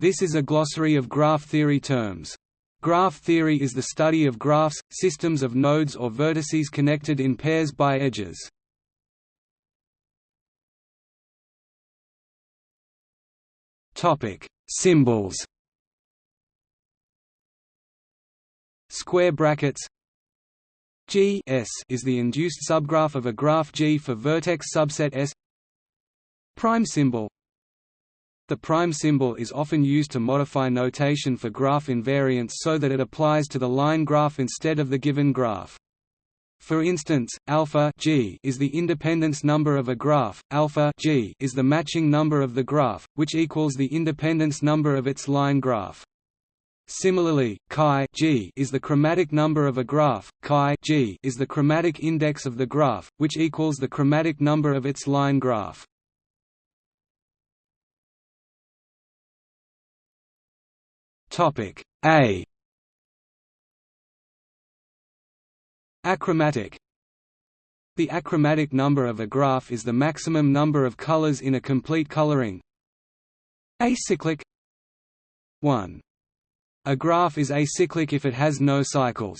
This is a glossary of graph theory terms. Graph theory is the study of graphs, systems of nodes or vertices connected in pairs by edges. Topic: Symbols. Square brackets G S is the induced subgraph of a graph G for vertex subset S. Prime symbol the prime symbol is often used to modify notation for graph invariants so that it applies to the line graph instead of the given graph. For instance, alpha g is the independence number of a graph, alpha g is the matching number of the graph, which equals the independence number of its line graph. Similarly, chi g is the chromatic number of a graph, chi g is the chromatic index of the graph, which equals the chromatic number of its line graph. Topic A Achromatic The achromatic number of a graph is the maximum number of colors in a complete coloring. Acyclic 1. A graph is acyclic if it has no cycles.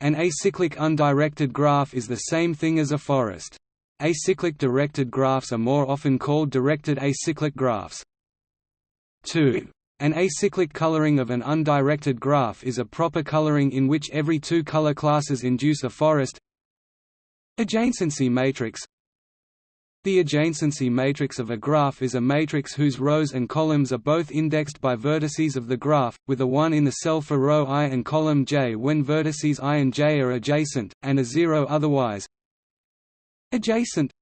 An acyclic undirected graph is the same thing as a forest. Acyclic directed graphs are more often called directed acyclic graphs. 2. An acyclic coloring of an undirected graph is a proper coloring in which every two color classes induce a forest. Adjacency matrix. The adjacency matrix of a graph is a matrix whose rows and columns are both indexed by vertices of the graph, with a 1 in the cell for row i and column j when vertices i and j are adjacent, and a 0 otherwise. Adjacent.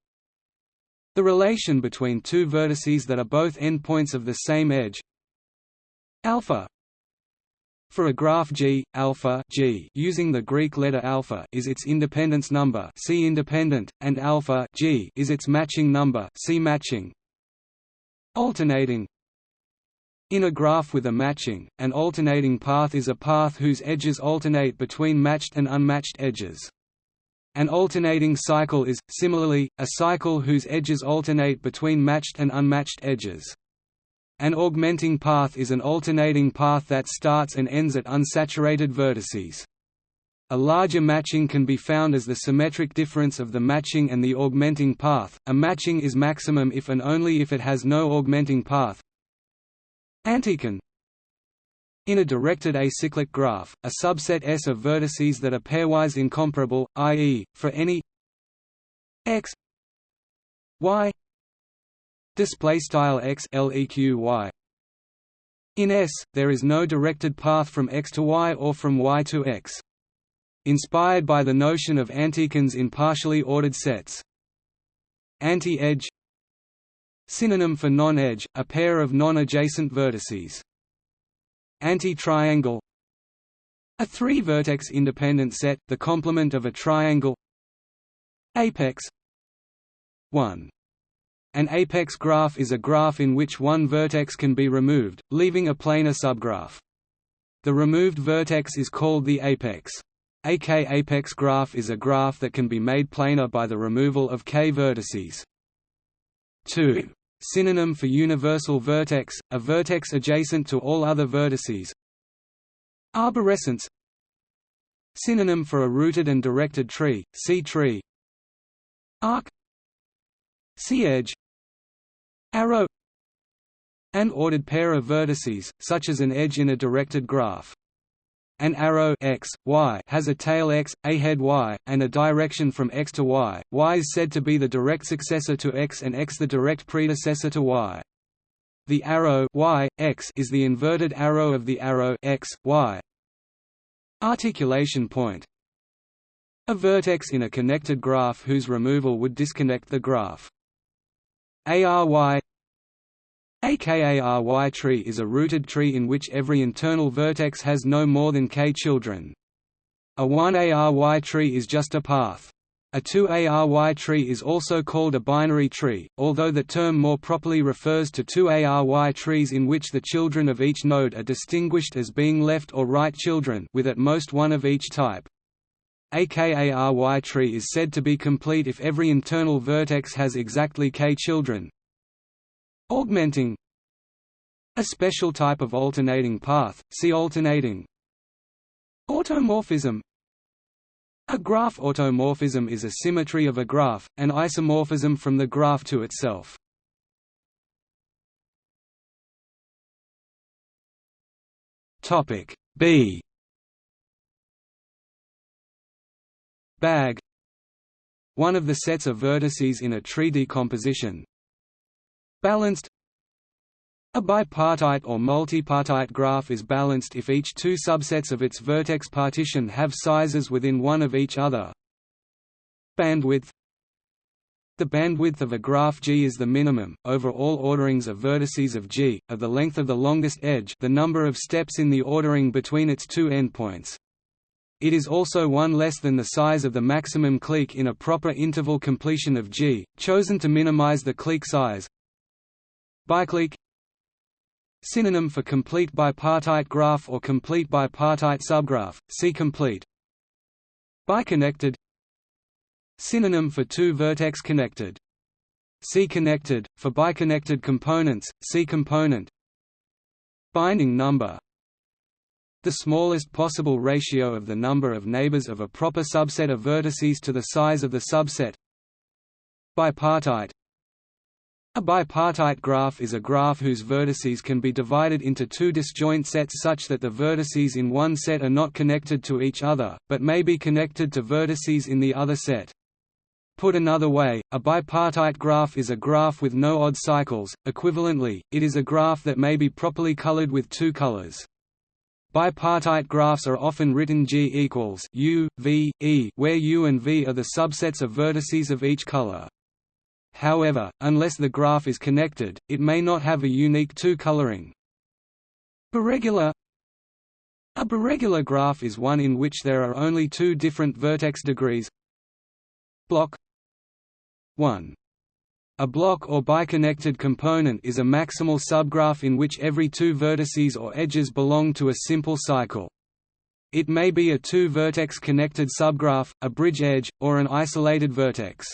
The relation between two vertices that are both endpoints of the same edge alpha for a graph G, alpha G using the Greek letter alpha is its independence number C independent, and alpha G is its matching number C matching. Alternating In a graph with a matching, an alternating path is a path whose edges alternate between matched and unmatched edges. An alternating cycle is, similarly, a cycle whose edges alternate between matched and unmatched edges. An augmenting path is an alternating path that starts and ends at unsaturated vertices. A larger matching can be found as the symmetric difference of the matching and the augmenting path. A matching is maximum if and only if it has no augmenting path. Antichain In a directed acyclic graph, a subset S of vertices that are pairwise incomparable, i.e., for any x y display style x leq y in S, there is no directed path from x to y or from y to x. Inspired by the notion of antichains in partially ordered sets. Anti-edge Synonym for non-edge, a pair of non-adjacent vertices. Anti-triangle A three-vertex independent set, the complement of a triangle Apex 1 an apex graph is a graph in which one vertex can be removed, leaving a planar subgraph. The removed vertex is called the apex. A k-apex graph is a graph that can be made planar by the removal of k vertices. 2. Synonym for universal vertex, a vertex adjacent to all other vertices. Arborescence Synonym for a rooted and directed tree, see tree Arc C-edge arrow an ordered pair of vertices, such as an edge in a directed graph. An arrow x, y has a tail x, a head y, and a direction from x to y. y is said to be the direct successor to x and x the direct predecessor to y. The arrow y, x is the inverted arrow of the arrow x, y. Articulation point A vertex in a connected graph whose removal would disconnect the graph. ARY AKARY tree is a rooted tree in which every internal vertex has no more than k children. A 1ARY tree is just a path. A 2ARY tree is also called a binary tree, although the term more properly refers to 2ARY trees in which the children of each node are distinguished as being left or right children with at most one of each type. A KARY tree is said to be complete if every internal vertex has exactly k children. Augmenting A special type of alternating path, see alternating Automorphism A graph automorphism is a symmetry of a graph, an isomorphism from the graph to itself. B Bag One of the sets of vertices in a tree decomposition Balanced. A bipartite or multipartite graph is balanced if each two subsets of its vertex partition have sizes within one of each other. Bandwidth. The bandwidth of a graph G is the minimum, over all orderings of vertices of G, of the length of the longest edge the number of steps in the ordering between its two endpoints. It is also one less than the size of the maximum clique in a proper interval completion of G, chosen to minimize the clique size. Biclique Synonym for complete bipartite graph or complete bipartite subgraph, see complete. Biconnected Synonym for two-vertex connected. See connected, for biconnected components, see component Binding number The smallest possible ratio of the number of neighbors of a proper subset of vertices to the size of the subset Bipartite a bipartite graph is a graph whose vertices can be divided into two disjoint sets such that the vertices in one set are not connected to each other, but may be connected to vertices in the other set. Put another way, a bipartite graph is a graph with no odd cycles, equivalently, it is a graph that may be properly colored with two colors. Bipartite graphs are often written G equals U, V, E, where U and V are the subsets of vertices of each color. However, unless the graph is connected, it may not have a unique two-coloring. Biregular A biregular graph is one in which there are only two different vertex degrees Block 1. A block or biconnected component is a maximal subgraph in which every two vertices or edges belong to a simple cycle. It may be a two-vertex connected subgraph, a bridge edge, or an isolated vertex.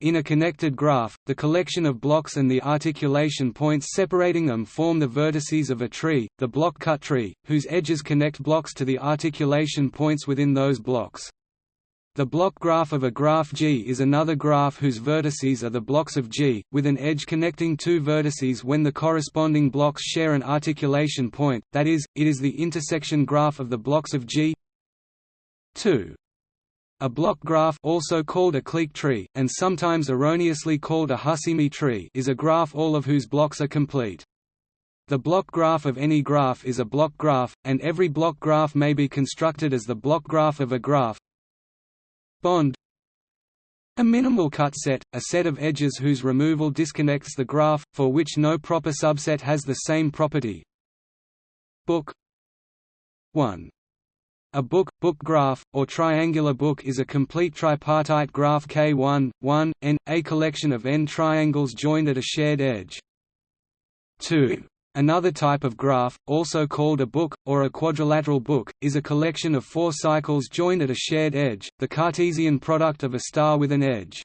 In a connected graph, the collection of blocks and the articulation points separating them form the vertices of a tree, the block cut tree, whose edges connect blocks to the articulation points within those blocks. The block graph of a graph G is another graph whose vertices are the blocks of G, with an edge connecting two vertices when the corresponding blocks share an articulation point, that is, it is the intersection graph of the blocks of G 2. A block graph also called a clique tree, and sometimes erroneously called a Husimi tree is a graph all of whose blocks are complete. The block graph of any graph is a block graph, and every block graph may be constructed as the block graph of a graph, Bond a minimal cut set, a set of edges whose removal disconnects the graph, for which no proper subset has the same property. Book 1. A book, book graph, or triangular book is a complete tripartite graph K1, 1, n, a collection of n triangles joined at a shared edge. 2. Another type of graph, also called a book, or a quadrilateral book, is a collection of four cycles joined at a shared edge, the Cartesian product of a star with an edge.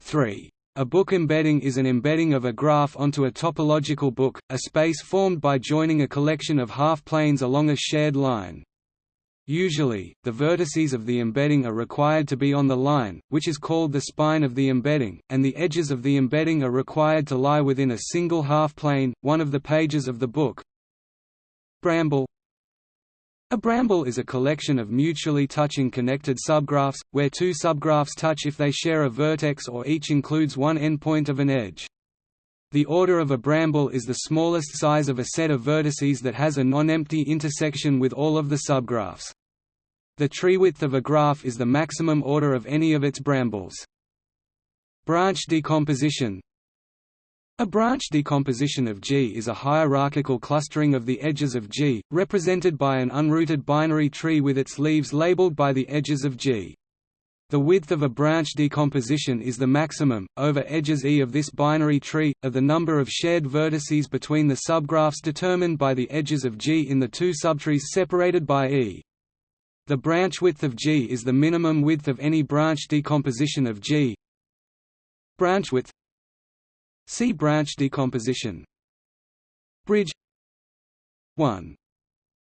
3. A book embedding is an embedding of a graph onto a topological book, a space formed by joining a collection of half-planes along a shared line. Usually, the vertices of the embedding are required to be on the line, which is called the spine of the embedding, and the edges of the embedding are required to lie within a single half-plane, one of the pages of the book. Bramble A bramble is a collection of mutually touching connected subgraphs, where two subgraphs touch if they share a vertex or each includes one endpoint of an edge. The order of a bramble is the smallest size of a set of vertices that has a non-empty intersection with all of the subgraphs. The tree width of a graph is the maximum order of any of its brambles. Branch decomposition A branch decomposition of G is a hierarchical clustering of the edges of G, represented by an unrooted binary tree with its leaves labeled by the edges of G. The width of a branch decomposition is the maximum, over edges E of this binary tree, of the number of shared vertices between the subgraphs determined by the edges of G in the two subtrees separated by E. The branch width of G is the minimum width of any branch decomposition of G. Branch width See branch decomposition Bridge 1.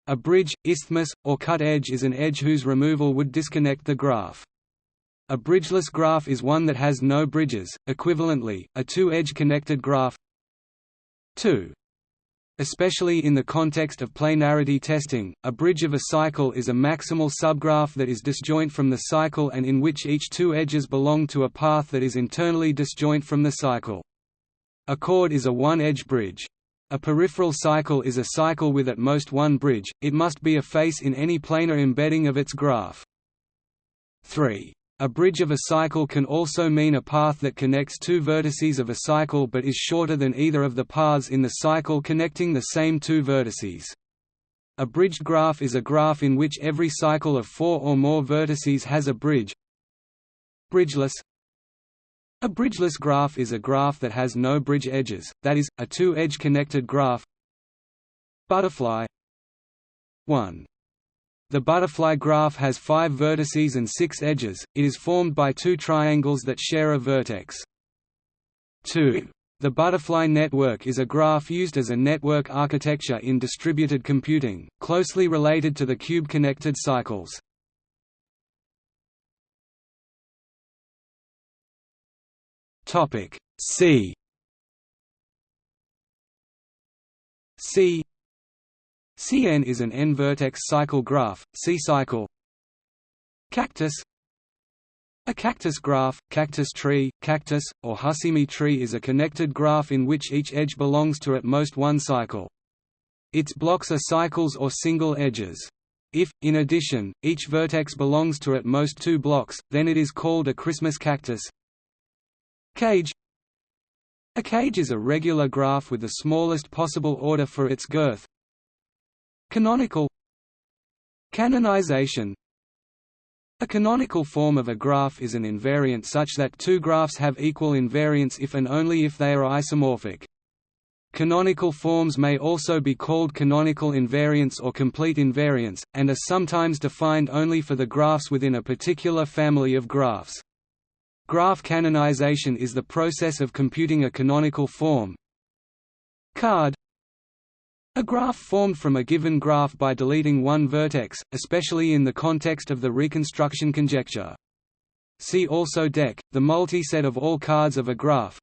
A bridge, isthmus, or cut edge is an edge whose removal would disconnect the graph. A bridgeless graph is one that has no bridges, equivalently, a two-edge connected graph 2. Especially in the context of planarity testing, a bridge of a cycle is a maximal subgraph that is disjoint from the cycle and in which each two edges belong to a path that is internally disjoint from the cycle. A chord is a one-edge bridge. A peripheral cycle is a cycle with at most one bridge, it must be a face in any planar embedding of its graph. 3. A bridge of a cycle can also mean a path that connects two vertices of a cycle but is shorter than either of the paths in the cycle connecting the same two vertices. A bridged graph is a graph in which every cycle of four or more vertices has a bridge. Bridgeless a bridgeless graph is a graph that has no bridge edges, that is, a two-edge connected graph Butterfly 1. The butterfly graph has five vertices and six edges, it is formed by two triangles that share a vertex. 2. The butterfly network is a graph used as a network architecture in distributed computing, closely related to the cube-connected cycles. C C Cn is an n-vertex cycle graph, C-cycle Cactus A cactus graph, cactus tree, cactus, or Husimi tree is a connected graph in which each edge belongs to at most one cycle. Its blocks are cycles or single edges. If, in addition, each vertex belongs to at most two blocks, then it is called a Christmas cactus. Cage A cage is a regular graph with the smallest possible order for its girth. Canonical Canonization A canonical form of a graph is an invariant such that two graphs have equal invariance if and only if they are isomorphic. Canonical forms may also be called canonical invariants or complete invariants, and are sometimes defined only for the graphs within a particular family of graphs. Graph canonization is the process of computing a canonical form. Card A graph formed from a given graph by deleting one vertex, especially in the context of the reconstruction conjecture. See also deck, the multi-set of all cards of a graph.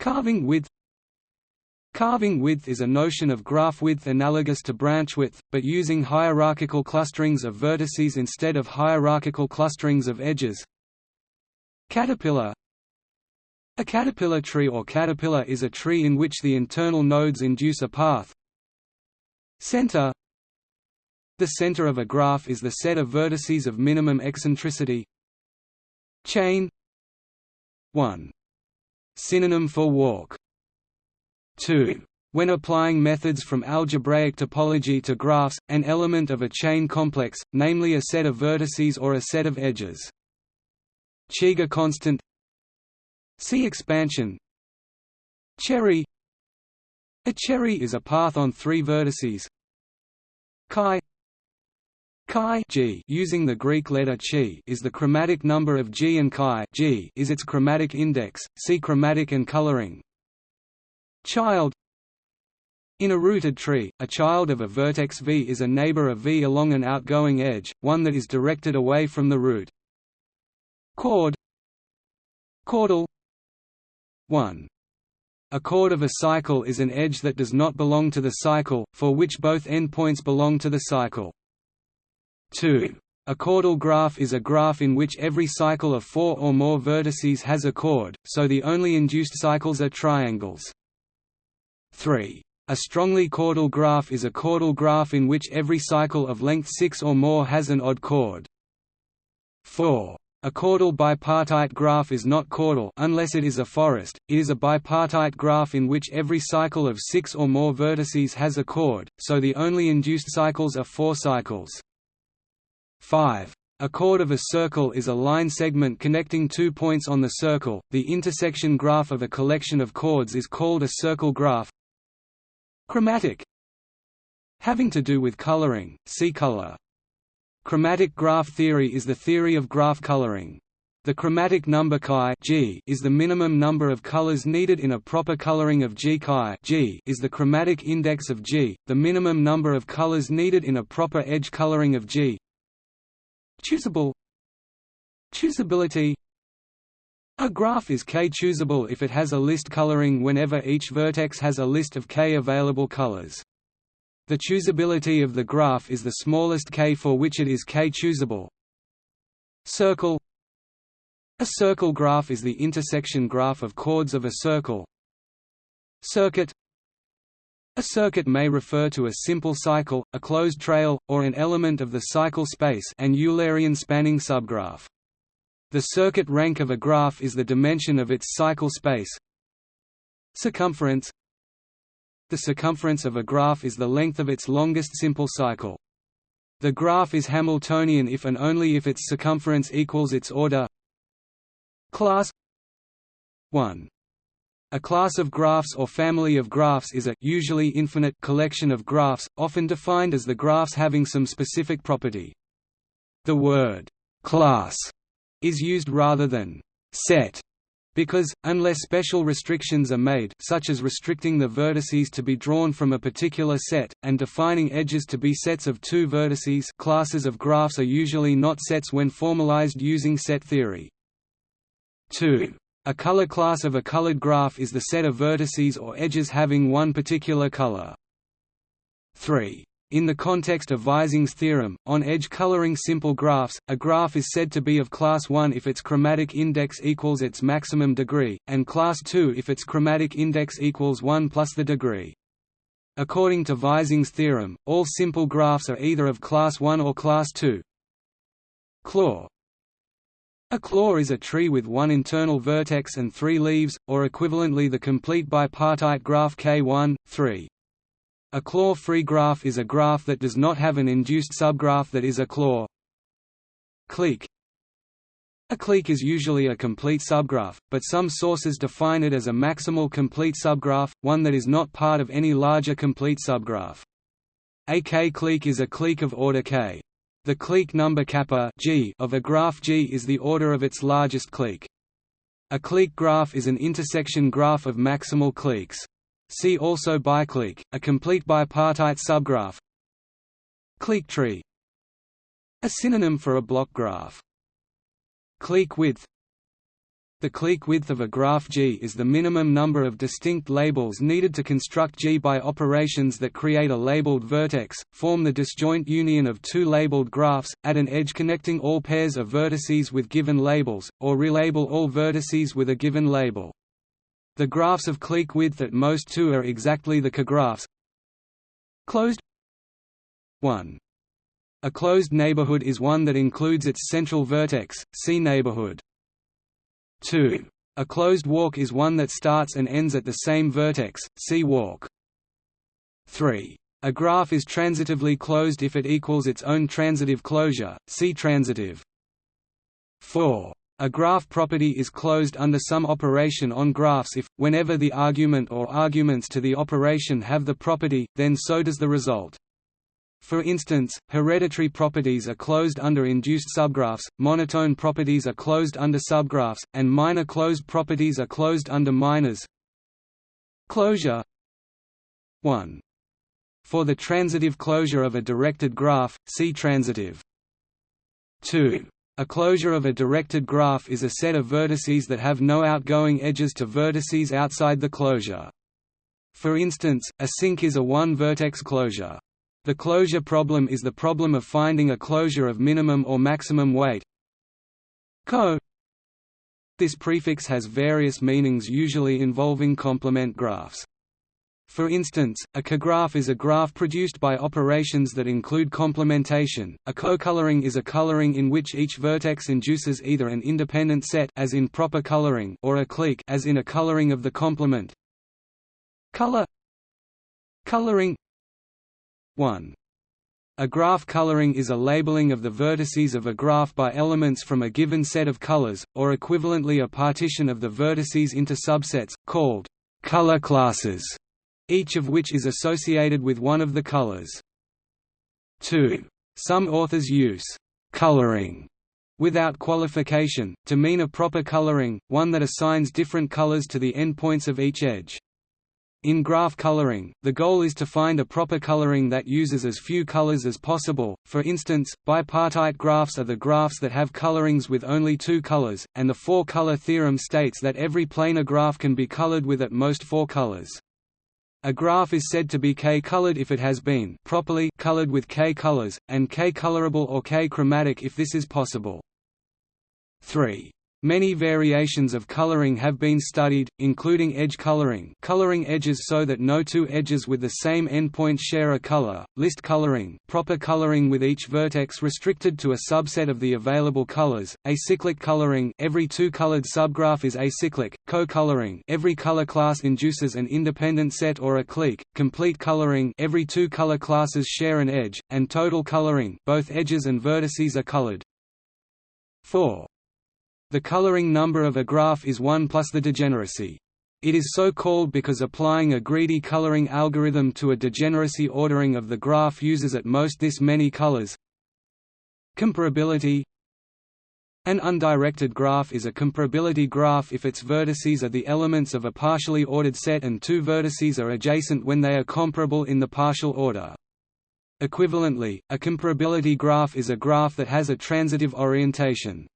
Carving width Carving width is a notion of graph width analogous to branch width, but using hierarchical clusterings of vertices instead of hierarchical clusterings of edges. Caterpillar A caterpillar tree or caterpillar is a tree in which the internal nodes induce a path. Center The center of a graph is the set of vertices of minimum eccentricity Chain 1. Synonym for walk 2. When applying methods from algebraic topology to graphs, an element of a chain complex, namely a set of vertices or a set of edges. Cheeger constant See expansion. Cherry. A cherry is a path on three vertices. Chi. Chi g using the Greek letter chi is the chromatic number of G and chi. G is its chromatic index. See chromatic and coloring. Child. In a rooted tree, a child of a vertex V is a neighbor of V along an outgoing edge, one that is directed away from the root. Chord. Chordal 1. A chord of a cycle is an edge that does not belong to the cycle, for which both endpoints belong to the cycle. 2. A chordal graph is a graph in which every cycle of four or more vertices has a chord, so the only induced cycles are triangles. 3. A strongly chordal graph is a chordal graph in which every cycle of length 6 or more has an odd chord. 4. A chordal bipartite graph is not chordal unless it is a forest, it is a bipartite graph in which every cycle of six or more vertices has a chord, so the only induced cycles are four cycles. 5. A chord of a circle is a line segment connecting two points on the circle. The intersection graph of a collection of chords is called a circle graph. Chromatic Having to do with coloring, see color. Chromatic graph theory is the theory of graph coloring. The chromatic number chi G is the minimum number of colors needed in a proper coloring of G chi G is the chromatic index of G, the minimum number of colors needed in a proper edge coloring of G. Choosable Choosability A graph is k-choosable if it has a list coloring whenever each vertex has a list of k available colors. The choosability of the graph is the smallest k for which it is k-choosable. Circle a circle graph is the intersection graph of chords of a circle. Circuit A circuit may refer to a simple cycle, a closed trail, or an element of the cycle space and Eulerian spanning subgraph. The circuit rank of a graph is the dimension of its cycle space. Circumference The circumference of a graph is the length of its longest simple cycle. The graph is Hamiltonian if and only if its circumference equals its order Class 1. A class of graphs or family of graphs is a usually infinite collection of graphs, often defined as the graphs having some specific property. The word «class» is used rather than «set» because, unless special restrictions are made such as restricting the vertices to be drawn from a particular set, and defining edges to be sets of two vertices classes of graphs are usually not sets when formalized using set theory. 2. A color class of a colored graph is the set of vertices or edges having one particular color. 3. In the context of Vizing's theorem, on edge coloring simple graphs, a graph is said to be of class 1 if its chromatic index equals its maximum degree, and class 2 if its chromatic index equals 1 plus the degree. According to Vizing's theorem, all simple graphs are either of class 1 or class 2. Claw a claw is a tree with one internal vertex and three leaves, or equivalently the complete bipartite graph K1, 3. A claw-free graph is a graph that does not have an induced subgraph that is a claw. Clique A clique is usually a complete subgraph, but some sources define it as a maximal complete subgraph, one that is not part of any larger complete subgraph. A K-clique is a clique of order k. The clique number kappa G of a graph G is the order of its largest clique. A clique graph is an intersection graph of maximal cliques. See also biclique, a complete bipartite subgraph. Clique tree A synonym for a block graph. Clique width the clique width of a graph G is the minimum number of distinct labels needed to construct G by operations that create a labeled vertex, form the disjoint union of two labeled graphs, add an edge connecting all pairs of vertices with given labels, or relabel all vertices with a given label. The graphs of clique width at most two are exactly the cographs. Closed 1. A closed neighborhood is one that includes its central vertex, see neighborhood. 2. A closed walk is one that starts and ends at the same vertex, see walk. 3. A graph is transitively closed if it equals its own transitive closure, see transitive. 4. A graph property is closed under some operation on graphs if, whenever the argument or arguments to the operation have the property, then so does the result. For instance, hereditary properties are closed under induced subgraphs, monotone properties are closed under subgraphs, and minor closed properties are closed under minors. Closure 1. For the transitive closure of a directed graph, see transitive. 2. A closure of a directed graph is a set of vertices that have no outgoing edges to vertices outside the closure. For instance, a sink is a one-vertex closure. The closure problem is the problem of finding a closure of minimum or maximum weight. Co This prefix has various meanings usually involving complement graphs. For instance, a cograph is a graph produced by operations that include complementation. A co-coloring is a coloring in which each vertex induces either an independent set as in proper coloring or a clique as in a coloring of the complement. Color Coloring 1. A graph coloring is a labeling of the vertices of a graph by elements from a given set of colors, or equivalently a partition of the vertices into subsets, called color classes, each of which is associated with one of the colors. 2. Some authors use coloring without qualification, to mean a proper coloring, one that assigns different colors to the endpoints of each edge. In graph coloring, the goal is to find a proper coloring that uses as few colors as possible, for instance, bipartite graphs are the graphs that have colorings with only two colors, and the four-color theorem states that every planar graph can be colored with at most four colors. A graph is said to be K-colored if it has been properly colored with K colors, and K-colorable or K-chromatic if this is possible. 3. Many variations of coloring have been studied, including edge coloring coloring edges so that no two edges with the same endpoint share a color, list coloring proper coloring with each vertex restricted to a subset of the available colors, acyclic coloring every two-colored subgraph is acyclic, co-coloring every color class induces an independent set or a clique, complete coloring every two color classes share an edge, and total coloring both edges and vertices are colored. 4. The coloring number of a graph is 1 plus the degeneracy. It is so called because applying a greedy coloring algorithm to a degeneracy ordering of the graph uses at most this many colors. Comparability An undirected graph is a comparability graph if its vertices are the elements of a partially ordered set and two vertices are adjacent when they are comparable in the partial order. Equivalently, a comparability graph is a graph that has a transitive orientation.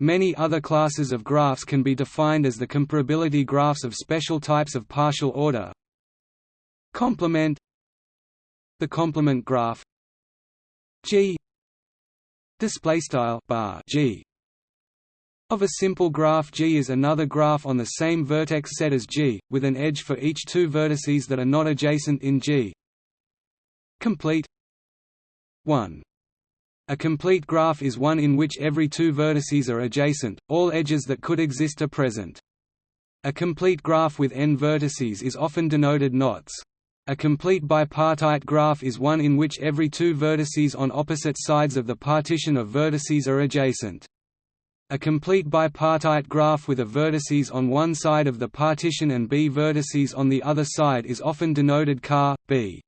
Many other classes of graphs can be defined as the comparability graphs of special types of partial order. Complement The complement graph G display style bar G of a simple graph G is another graph on the same vertex set as G, with an edge for each two vertices that are not adjacent in G. Complete 1 a complete graph is one in which every two vertices are adjacent, all edges that could exist are present. A complete graph with n vertices is often denoted knots. A complete bipartite graph is one in which every two vertices on opposite sides of the partition of vertices are adjacent. A complete bipartite graph with a vertices on one side of the partition and b vertices on the other side is often denoted car, b.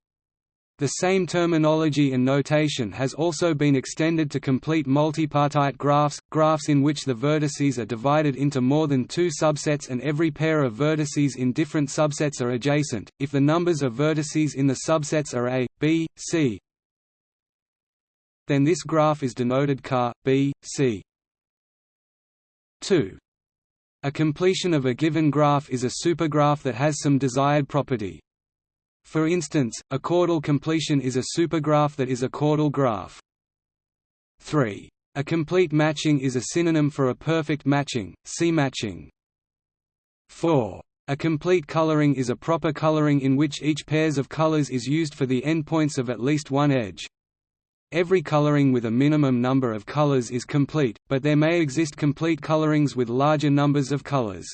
The same terminology and notation has also been extended to complete multipartite graphs, graphs in which the vertices are divided into more than two subsets and every pair of vertices in different subsets are adjacent, if the numbers of vertices in the subsets are a, b, c, then this graph is denoted car, b, c. 2. A completion of a given graph is a supergraph that has some desired property. For instance, a chordal completion is a supergraph that is a chordal graph. 3. A complete matching is a synonym for a perfect matching, see matching. 4. A complete coloring is a proper coloring in which each pairs of colors is used for the endpoints of at least one edge. Every coloring with a minimum number of colors is complete, but there may exist complete colorings with larger numbers of colors.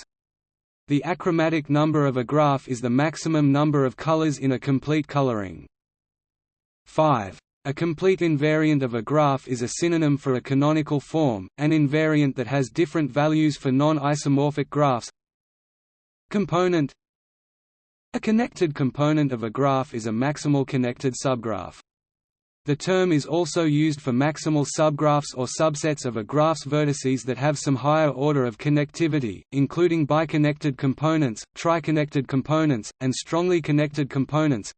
The achromatic number of a graph is the maximum number of colors in a complete coloring. 5. A complete invariant of a graph is a synonym for a canonical form, an invariant that has different values for non-isomorphic graphs. Component A connected component of a graph is a maximal connected subgraph. The term is also used for maximal subgraphs or subsets of a graph's vertices that have some higher order of connectivity, including biconnected components, triconnected components, and strongly connected components.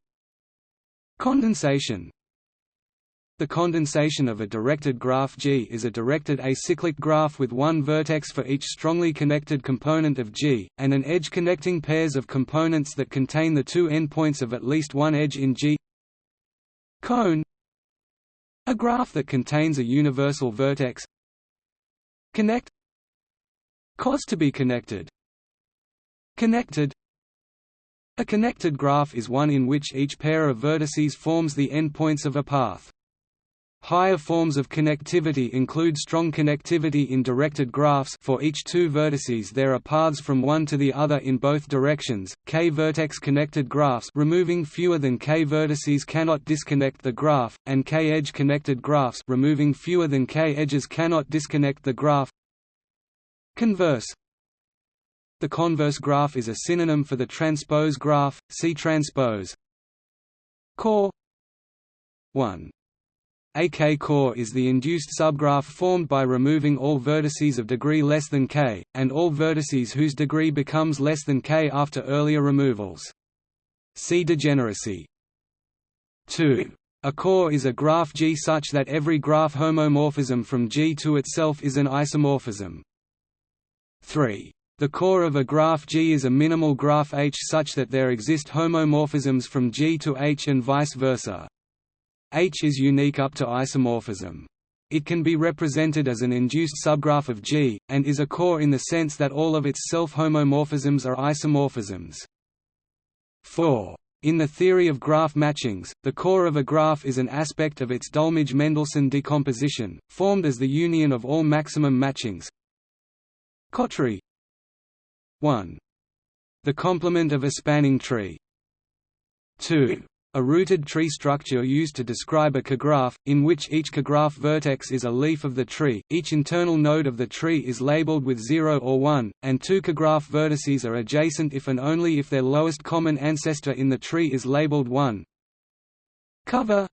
Condensation The condensation of a directed graph G is a directed acyclic graph with one vertex for each strongly connected component of G, and an edge connecting pairs of components that contain the two endpoints of at least one edge in G. Cone a graph that contains a universal vertex. Connect. Cause to be connected. Connected. A connected graph is one in which each pair of vertices forms the endpoints of a path. Higher forms of connectivity include strong connectivity in directed graphs for each two vertices there are paths from one to the other in both directions. K-vertex connected graphs removing fewer than k vertices cannot disconnect the graph, and k-edge connected graphs removing fewer than k edges cannot disconnect the graph. Converse The converse graph is a synonym for the transpose graph, see transpose. Core 1 A k-core is the induced subgraph formed by removing all vertices of degree less than k, and all vertices whose degree becomes less than k after earlier removals. See degeneracy. 2. A core is a graph G such that every graph homomorphism from G to itself is an isomorphism. 3. The core of a graph G is a minimal graph H such that there exist homomorphisms from G to H and vice versa. H is unique up to isomorphism. It can be represented as an induced subgraph of G, and is a core in the sense that all of its self-homomorphisms are isomorphisms. 4. In the theory of graph matchings, the core of a graph is an aspect of its Dulmage-Mendelsohn decomposition, formed as the union of all maximum matchings. Cotree 1. The complement of a spanning tree. 2. A rooted tree structure used to describe a cograph, in which each cograph vertex is a leaf of the tree, each internal node of the tree is labeled with 0 or 1, and two cograph vertices are adjacent if and only if their lowest common ancestor in the tree is labeled 1. Cover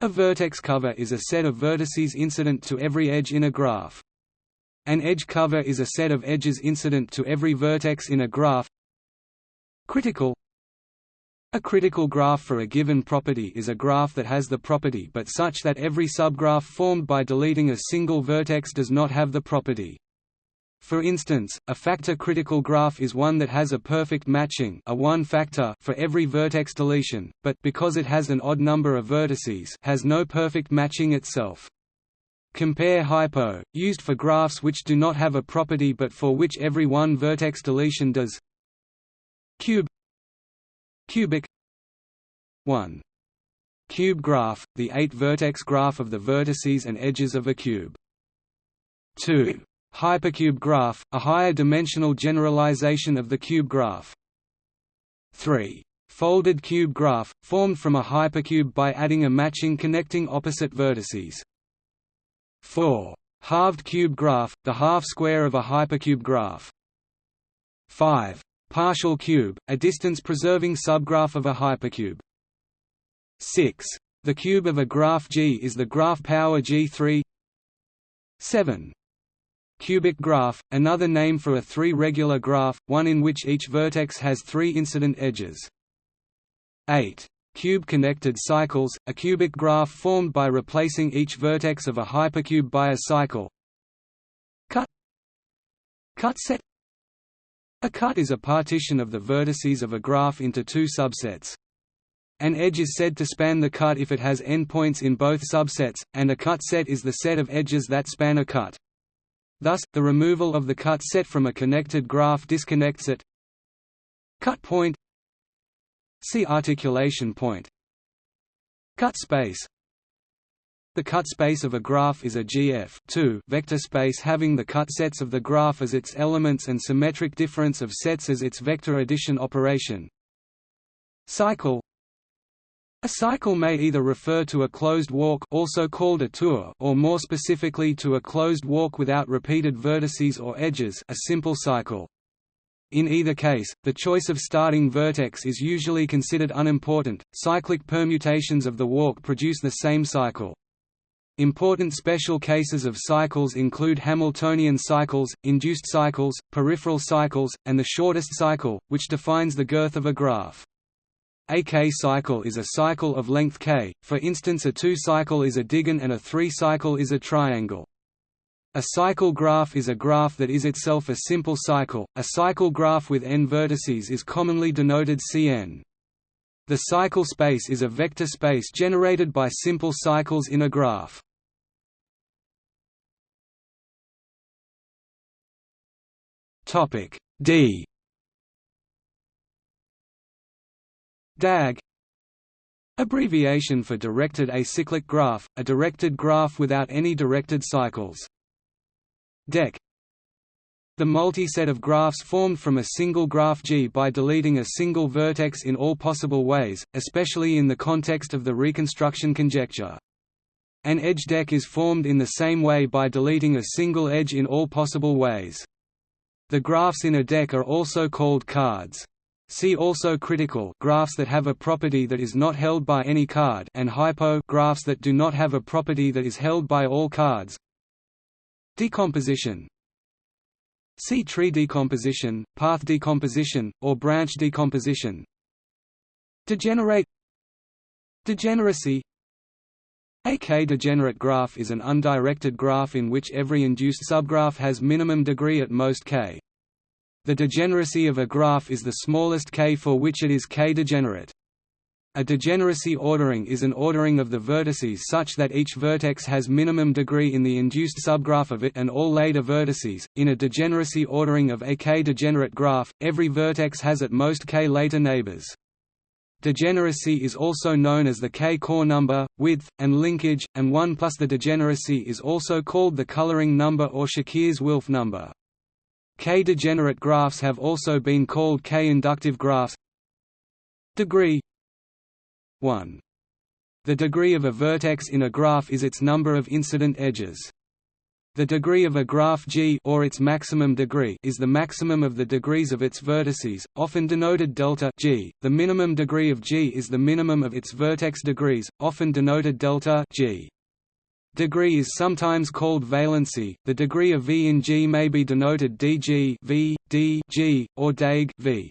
A vertex cover is a set of vertices incident to every edge in a graph. An edge cover is a set of edges incident to every vertex in a graph. Critical A critical graph for a given property is a graph that has the property but such that every subgraph formed by deleting a single vertex does not have the property. For instance, a factor critical graph is one that has a perfect matching a one factor for every vertex deletion, but because it has an odd number of vertices has no perfect matching itself. Compare hypo, used for graphs which do not have a property but for which every one vertex deletion does. Cube Cubic 1. Cube graph, the eight-vertex graph of the vertices and edges of a cube. 2. Hypercube graph, a higher dimensional generalization of the cube graph. 3. Folded cube graph, formed from a hypercube by adding a matching connecting opposite vertices. 4. Halved cube graph, the half-square of a hypercube graph. 5. Partial cube, a distance-preserving subgraph of a hypercube. 6. The cube of a graph G is the graph power G3 7. Cubic graph, another name for a three-regular graph, one in which each vertex has three incident edges. 8 cube-connected cycles, a cubic graph formed by replacing each vertex of a hypercube by a cycle. Cut Cut set A cut is a partition of the vertices of a graph into two subsets. An edge is said to span the cut if it has endpoints in both subsets, and a cut set is the set of edges that span a cut. Thus, the removal of the cut set from a connected graph disconnects it. Cut point See articulation point. Cut space The cut space of a graph is a GF vector space having the cut sets of the graph as its elements and symmetric difference of sets as its vector addition operation. Cycle a cycle may either refer to a closed walk also called a tour or more specifically to a closed walk without repeated vertices or edges a simple cycle. In either case, the choice of starting vertex is usually considered unimportant. Cyclic permutations of the walk produce the same cycle. Important special cases of cycles include Hamiltonian cycles, induced cycles, peripheral cycles, and the shortest cycle, which defines the girth of a graph. A k-cycle is a cycle of length k, for instance a two-cycle is a digon and a three-cycle is a triangle. A cycle graph is a graph that is itself a simple cycle. A cycle graph with n vertices is commonly denoted Cn. The cycle space is a vector space generated by simple cycles in a graph. Topic D DAG Abbreviation for directed acyclic graph, a directed graph without any directed cycles. Deck the multi-set of graphs formed from a single graph G by deleting a single vertex in all possible ways, especially in the context of the reconstruction conjecture. An edge deck is formed in the same way by deleting a single edge in all possible ways. The graphs in a deck are also called cards. See also critical graphs that have a property that is not held by any card and hypo graphs that do not have a property that is held by all cards. Decomposition See tree decomposition, path decomposition, or branch decomposition. Degenerate Degeneracy a k-degenerate graph is an undirected graph in which every induced subgraph has minimum degree at most k. The degeneracy of a graph is the smallest k for which it is k-degenerate. A degeneracy ordering is an ordering of the vertices such that each vertex has minimum degree in the induced subgraph of it and all later vertices. In a degeneracy ordering of a k-degenerate graph, every vertex has at most k later neighbors. Degeneracy is also known as the k-core number, width, and linkage, and 1 plus the degeneracy is also called the coloring number or Szekeres-Wilf number. K-degenerate graphs have also been called K-inductive graphs. Degree 1. The degree of a vertex in a graph is its number of incident edges. The degree of a graph G or its maximum degree is the maximum of the degrees of its vertices, often denoted delta G. The minimum degree of G is the minimum of its vertex degrees, often denoted delta G. Degree is sometimes called valency. The degree of V in G may be denoted dg v, d g, or dag v.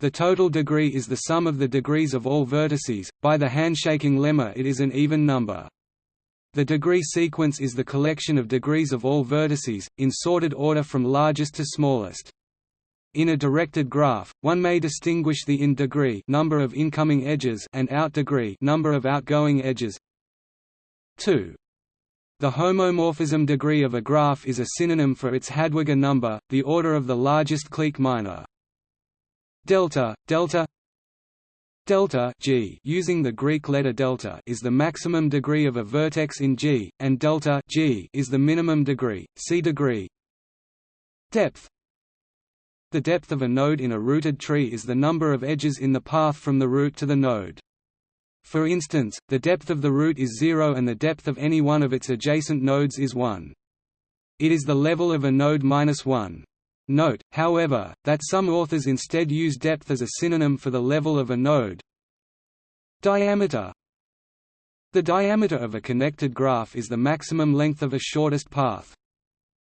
The total degree is the sum of the degrees of all vertices. By the handshaking lemma, it is an even number. The degree sequence is the collection of degrees of all vertices, in sorted order from largest to smallest. In a directed graph, one may distinguish the in degree number of incoming edges and out degree number of outgoing edges. 2. The homomorphism degree of a graph is a synonym for its Hadwiger number, the order of the largest clique minor. Delta, delta delta G using the Greek letter delta is the maximum degree of a vertex in G, and delta G is the minimum degree. See degree. Depth The depth of a node in a rooted tree is the number of edges in the path from the root to the node. For instance, the depth of the root is 0 and the depth of any one of its adjacent nodes is 1. It is the level of a node minus 1. Note, however, that some authors instead use depth as a synonym for the level of a node. Diameter The diameter of a connected graph is the maximum length of a shortest path.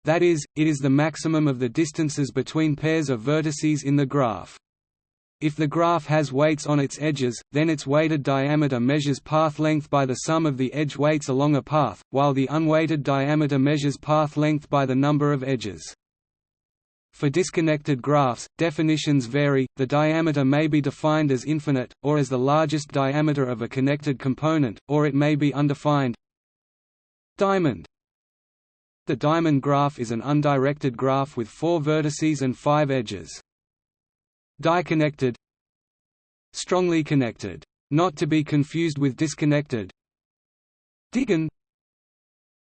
That is, it is the maximum of the distances between pairs of vertices in the graph. If the graph has weights on its edges, then its weighted diameter measures path length by the sum of the edge weights along a path, while the unweighted diameter measures path length by the number of edges. For disconnected graphs, definitions vary, the diameter may be defined as infinite, or as the largest diameter of a connected component, or it may be undefined. Diamond The diamond graph is an undirected graph with four vertices and five edges. Diconnected Strongly connected. Not to be confused with disconnected Digon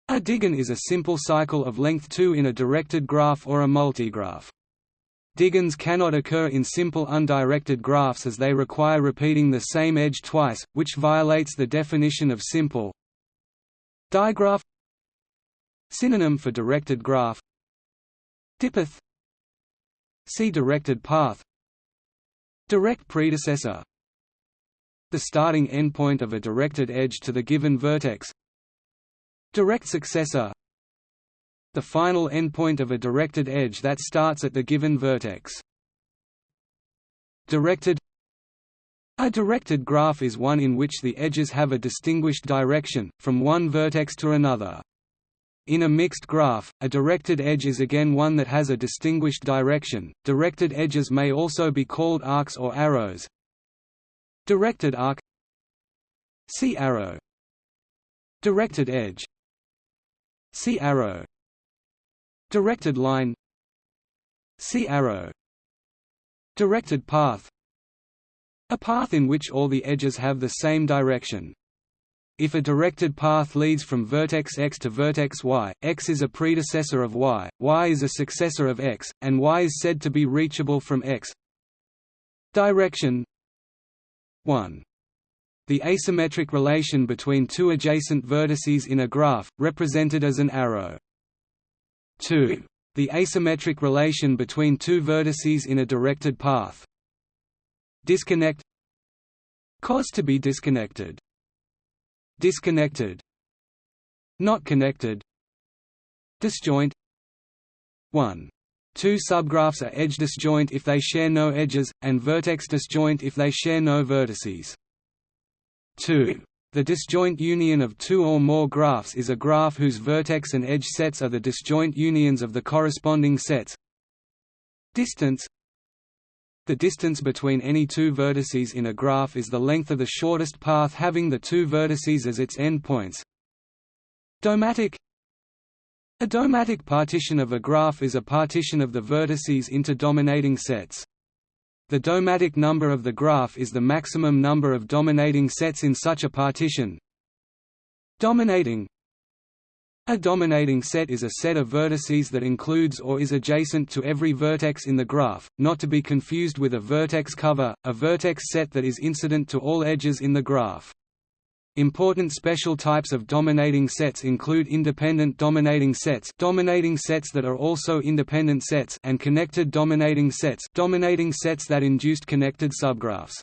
A digon is a simple cycle of length 2 in a directed graph or a multigraph. Digons cannot occur in simple undirected graphs as they require repeating the same edge twice, which violates the definition of simple. Digraph Synonym for directed graph Dipath See directed path Direct predecessor. The starting endpoint of a directed edge to the given vertex. Direct successor. The final endpoint of a directed edge that starts at the given vertex. Directed. A directed graph is one in which the edges have a distinguished direction, from one vertex to another. In a mixed graph, a directed edge is again one that has a distinguished direction. Directed edges may also be called arcs or arrows. Directed arc. See arrow. Directed edge. See arrow. Directed line. See arrow. Directed path. A path in which all the edges have the same direction. If a directed path leads from vertex x to vertex y, x is a predecessor of y, y is a successor of x, and y is said to be reachable from x. Direction 1. The asymmetric relation between two adjacent vertices in a graph, represented as an arrow. 2. The asymmetric relation between two vertices in a directed path. disconnect cause to be disconnected disconnected not connected disjoint 1 Two subgraphs are edge disjoint if they share no edges, and vertex disjoint if they share no vertices. 2. The disjoint union of two or more graphs is a graph whose vertex and edge sets are the disjoint unions of the corresponding sets. Distance The distance between any two vertices in a graph is the length of the shortest path having the two vertices as its endpoints. Domatic a domatic partition of a graph is a partition of the vertices into dominating sets. The domatic number of the graph is the maximum number of dominating sets in such a partition. Dominating A dominating set is a set of vertices that includes or is adjacent to every vertex in the graph, not to be confused with a vertex cover, a vertex set that is incident to all edges in the graph. Important special types of dominating sets include independent dominating sets dominating sets that are also independent sets and connected dominating sets dominating sets that induced connected subgraphs.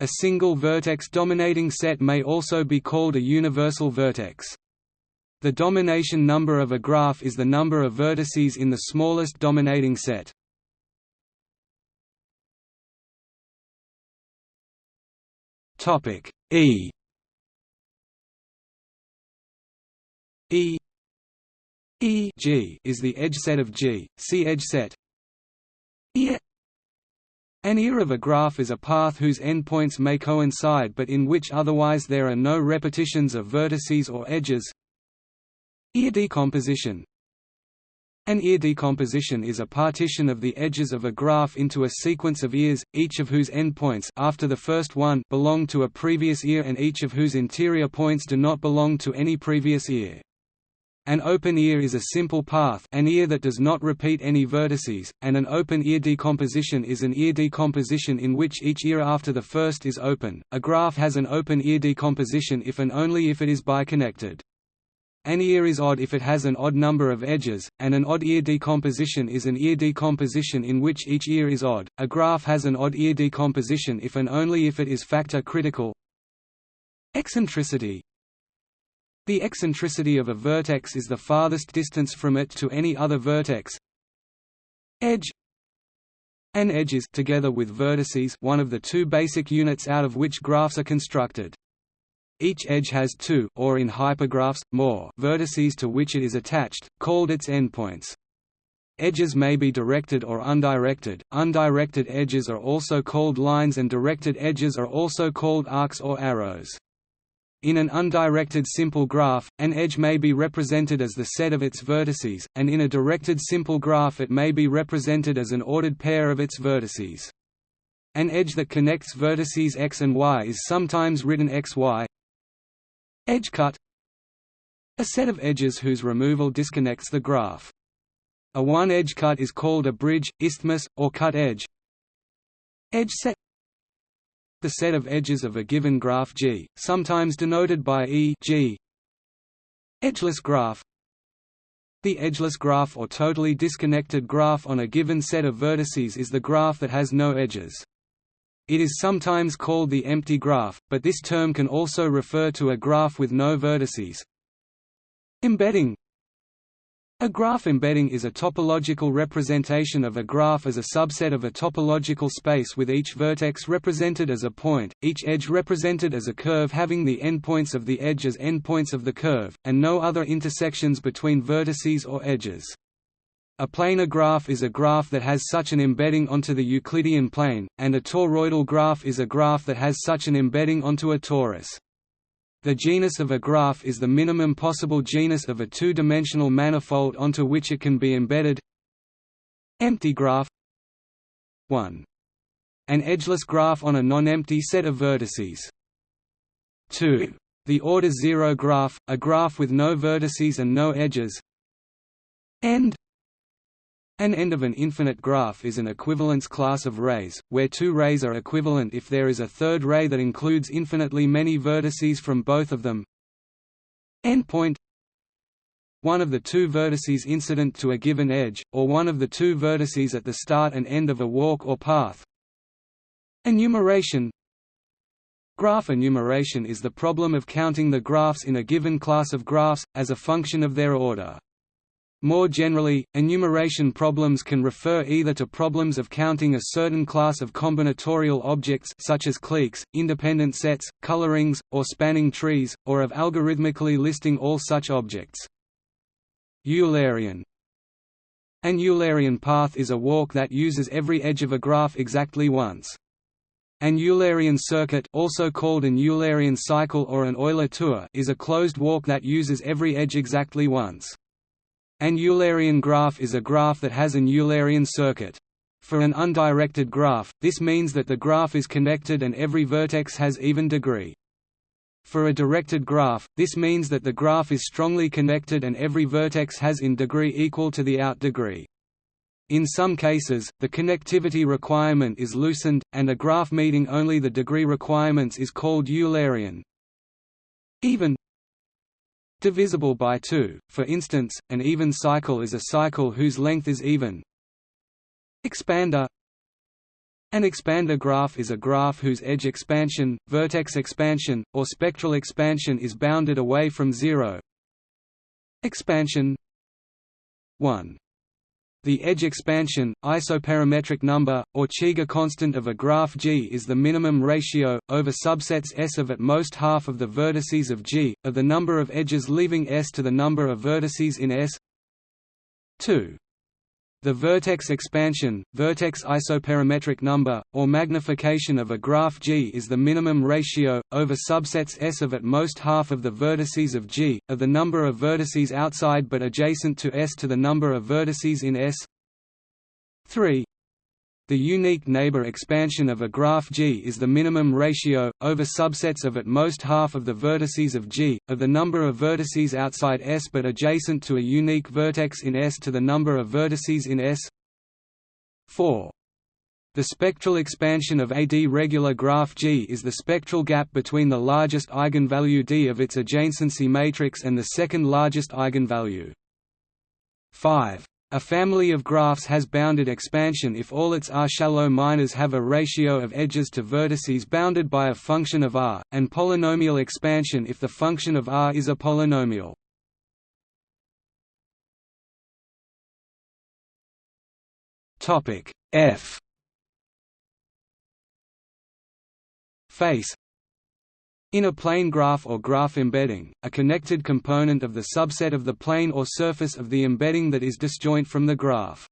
A single vertex dominating set may also be called a universal vertex. The domination number of a graph is the number of vertices in the smallest dominating set. Topic E E E G is the edge set of G. See edge set. E An ear of a graph is a path whose endpoints may coincide but in which otherwise there are no repetitions of vertices or edges. Ear decomposition An ear decomposition is a partition of the edges of a graph into a sequence of ears, each of whose endpoints after the first one belong to a previous ear and each of whose interior points do not belong to any previous ear. An open ear is a simple path an ear that does not repeat any vertices, and an open ear decomposition is an ear decomposition in which each ear after the first is open. A graph has an open ear decomposition if and only if it is biconnected. An ear is odd if it has an odd number of edges, and an odd ear decomposition is an ear decomposition in which each ear is odd. A graph has an odd ear decomposition if and only if it is factor critical. Eccentricity the eccentricity of a vertex is the farthest distance from it to any other vertex. Edge An edge is together with vertices one of the two basic units out of which graphs are constructed. Each edge has two or in hypergraphs, more vertices to which it is attached, called its endpoints. Edges may be directed or undirected. Undirected edges are also called lines and directed edges are also called arcs or arrows. In an undirected simple graph, an edge may be represented as the set of its vertices, and in a directed simple graph it may be represented as an ordered pair of its vertices. An edge that connects vertices x and y is sometimes written xy. Edge cut A set of edges whose removal disconnects the graph. A one-edge cut is called a bridge, isthmus, or cut edge. Edge set the set of edges of a given graph G, sometimes denoted by E G. Edgeless graph The edgeless graph or totally disconnected graph on a given set of vertices is the graph that has no edges. It is sometimes called the empty graph, but this term can also refer to a graph with no vertices. Embedding a graph embedding is a topological representation of a graph as a subset of a topological space with each vertex represented as a point, each edge represented as a curve having the endpoints of the edge as endpoints of the curve, and no other intersections between vertices or edges. A planar graph is a graph that has such an embedding onto the Euclidean plane, and a toroidal graph is a graph that has such an embedding onto a torus. The genus of a graph is the minimum possible genus of a two-dimensional manifold onto which it can be embedded. Empty graph 1. An edgeless graph on a non-empty set of vertices. 2. The order zero graph, a graph with no vertices and no edges. End an end of an infinite graph is an equivalence class of rays, where two rays are equivalent if there is a third ray that includes infinitely many vertices from both of them. Endpoint one of the two vertices incident to a given edge, or one of the two vertices at the start and end of a walk or path. Enumeration Graph enumeration is the problem of counting the graphs in a given class of graphs, as a function of their order. More generally, enumeration problems can refer either to problems of counting a certain class of combinatorial objects such as cliques, independent sets, colorings, or spanning trees, or of algorithmically listing all such objects. Eulerian An Eulerian path is a walk that uses every edge of a graph exactly once. An Eulerian circuit also called an Eulerian cycle or an Euler tour is a closed walk that uses every edge exactly once. An Eulerian graph is a graph that has an Eulerian circuit. For an undirected graph, this means that the graph is connected and every vertex has even degree. For a directed graph, this means that the graph is strongly connected and every vertex has in degree equal to the out degree. In some cases, the connectivity requirement is loosened, and a graph meeting only the degree requirements is called Eulerian. Even divisible by 2, for instance, an even cycle is a cycle whose length is even. Expander An expander graph is a graph whose edge expansion, vertex expansion, or spectral expansion is bounded away from zero. Expansion 1 the edge expansion, isoperimetric number, or Cheeger constant of a graph G is the minimum ratio, over subsets S of at most half of the vertices of G, of the number of edges leaving S to the number of vertices in S 2. The vertex expansion, vertex isoperimetric number, or magnification of a graph G is the minimum ratio, over subsets S of at most half of the vertices of G, of the number of vertices outside but adjacent to S to the number of vertices in S 3. The unique neighbor expansion of a graph G is the minimum ratio, over subsets of at most half of the vertices of G, of the number of vertices outside S but adjacent to a unique vertex in S to the number of vertices in S 4. The spectral expansion of a d-regular graph G is the spectral gap between the largest eigenvalue d of its adjacency matrix and the second largest eigenvalue. 5. A family of graphs has bounded expansion if all its R-shallow minors have a ratio of edges to vertices bounded by a function of R, and polynomial expansion if the function of R is a polynomial. F Face in a plane graph or graph embedding, a connected component of the subset of the plane or surface of the embedding that is disjoint from the graph.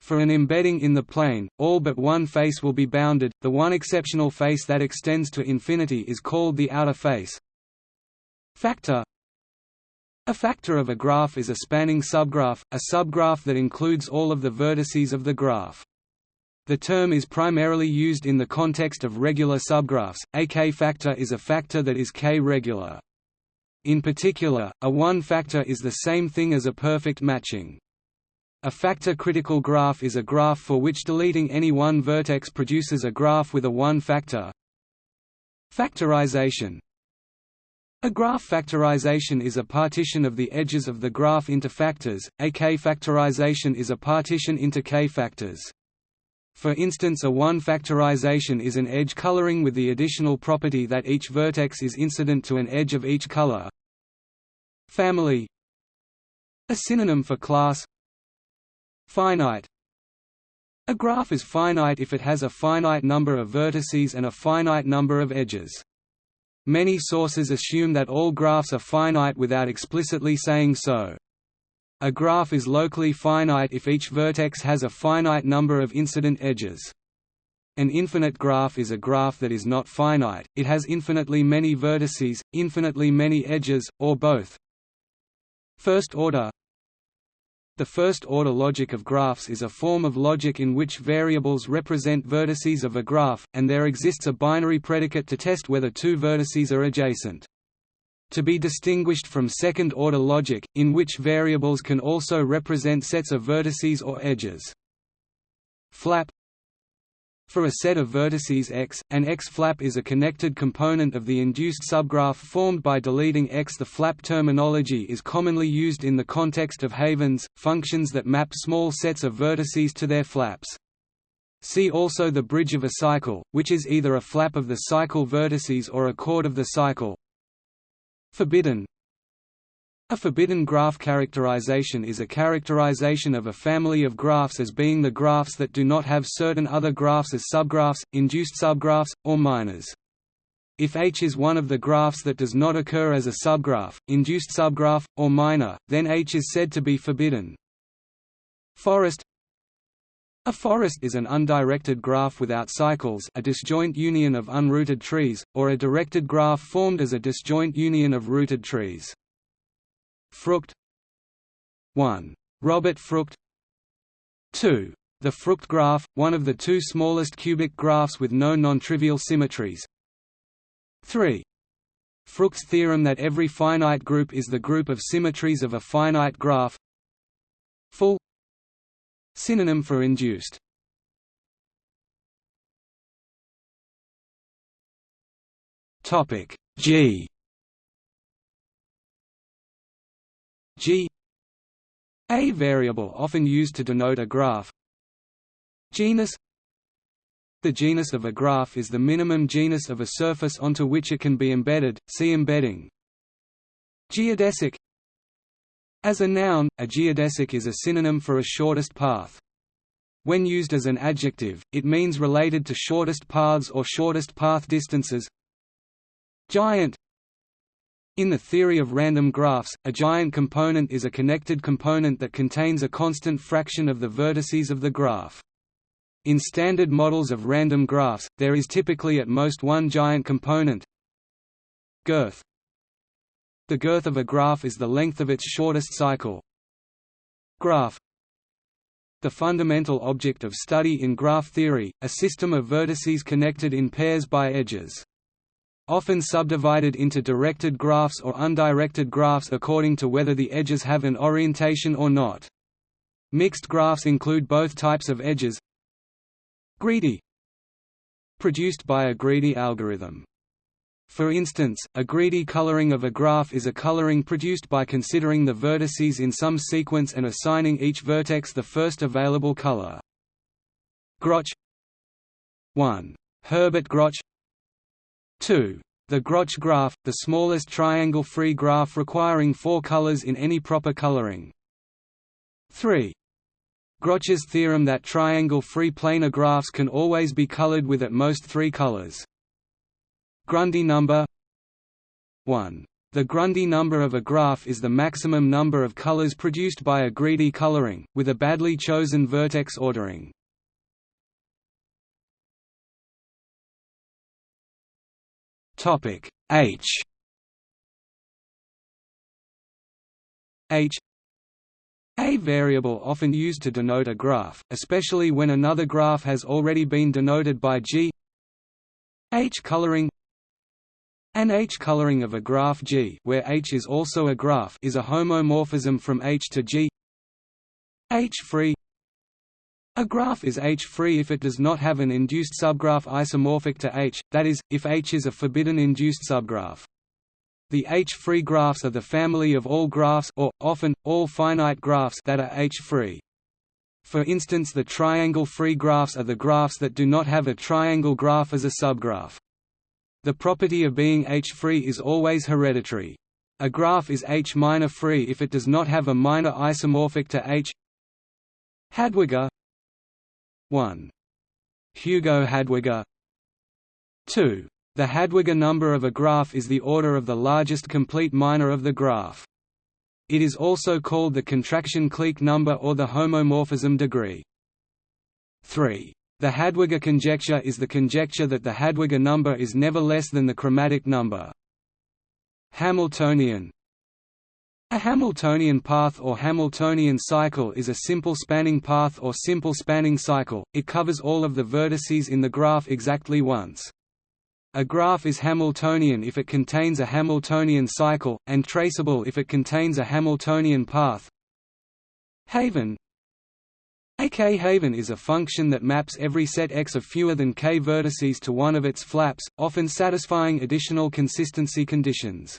For an embedding in the plane, all but one face will be bounded, the one exceptional face that extends to infinity is called the outer face. Factor A factor of a graph is a spanning subgraph, a subgraph that includes all of the vertices of the graph. The term is primarily used in the context of regular subgraphs. A k-factor is a factor that is k-regular. In particular, a one-factor is the same thing as a perfect matching. A factor-critical graph is a graph for which deleting any one vertex produces a graph with a one-factor. Factorization A graph factorization is a partition of the edges of the graph into factors, a k-factorization is a partition into k-factors. For instance a one-factorization is an edge coloring with the additional property that each vertex is incident to an edge of each color. Family A synonym for class Finite A graph is finite if it has a finite number of vertices and a finite number of edges. Many sources assume that all graphs are finite without explicitly saying so. A graph is locally finite if each vertex has a finite number of incident edges. An infinite graph is a graph that is not finite, it has infinitely many vertices, infinitely many edges, or both. First order The first-order logic of graphs is a form of logic in which variables represent vertices of a graph, and there exists a binary predicate to test whether two vertices are adjacent to be distinguished from second-order logic, in which variables can also represent sets of vertices or edges. Flap For a set of vertices x, an x-flap is a connected component of the induced subgraph formed by deleting x. The flap terminology is commonly used in the context of havens, functions that map small sets of vertices to their flaps. See also the bridge of a cycle, which is either a flap of the cycle vertices or a chord of the cycle. Forbidden A forbidden graph characterization is a characterization of a family of graphs as being the graphs that do not have certain other graphs as subgraphs, induced subgraphs, or minors. If H is one of the graphs that does not occur as a subgraph, induced subgraph, or minor, then H is said to be forbidden. Forest A forest is an undirected graph without cycles a disjoint union of unrooted trees, or a directed graph formed as a disjoint union of rooted trees. Frucht 1. Robert Frucht 2. The Frucht graph, one of the two smallest cubic graphs with no non-trivial symmetries, 3. Frucht's theorem that every finite group is the group of symmetries of a finite graph Full Synonym for induced. Topic G. G. A variable often used to denote a graph. Genus. The genus of a graph is the minimum genus of a surface onto which it can be embedded, see embedding. Geodesic As a noun, a geodesic is a synonym for a shortest path. When used as an adjective, it means related to shortest paths or shortest path distances. Giant In the theory of random graphs, a giant component is a connected component that contains a constant fraction of the vertices of the graph. In standard models of random graphs, there is typically at most one giant component girth. The girth of a graph is the length of its shortest cycle. Graph The fundamental object of study in graph theory, a system of vertices connected in pairs by edges. Often subdivided into directed graphs or undirected graphs according to whether the edges have an orientation or not. Mixed graphs include both types of edges, Greedy Produced by a greedy algorithm. For instance, a greedy coloring of a graph is a coloring produced by considering the vertices in some sequence and assigning each vertex the first available color. Grötzsch 1. Herbert Grötzsch 2. The Grötzsch graph, the smallest triangle-free graph requiring four colors in any proper coloring. 3. Grötzsch's theorem that triangle-free planar graphs can always be colored with at most three colors. Grundy number? 1. The Grundy number of a graph is the maximum number of colors produced by a greedy coloring, with a badly chosen vertex ordering. H. H. A variable often used to denote a graph, especially when another graph has already been denoted by G. H coloring An H coloring of a graph G where H is also a graph is a homomorphism from H to G H-free A graph is H-free if it does not have an induced subgraph isomorphic to H, that is, if H is a forbidden induced subgraph. The H-free graphs are the family of all graphs or, often, all finite graphs that are H-free. For instance the triangle-free graphs are the graphs that do not have a triangle graph as a subgraph. The property of being H-free is always hereditary. A graph is H-minor free if it does not have a minor isomorphic to H Hadwiger 1. Hugo Hadwiger 2. The Hadwiger number of a graph is the order of the largest complete minor of the graph. It is also called the contraction clique number or the homomorphism degree. 3. The Hadwiger conjecture is the conjecture that the Hadwiger number is never less than the chromatic number. Hamiltonian A Hamiltonian path or Hamiltonian cycle is a simple spanning path or simple spanning cycle, it covers all of the vertices in the graph exactly once. A graph is Hamiltonian if it contains a Hamiltonian cycle, and traceable if it contains a Hamiltonian path. Haven a K-haven is a function that maps every set X of fewer than k vertices to one of its flaps, often satisfying additional consistency conditions.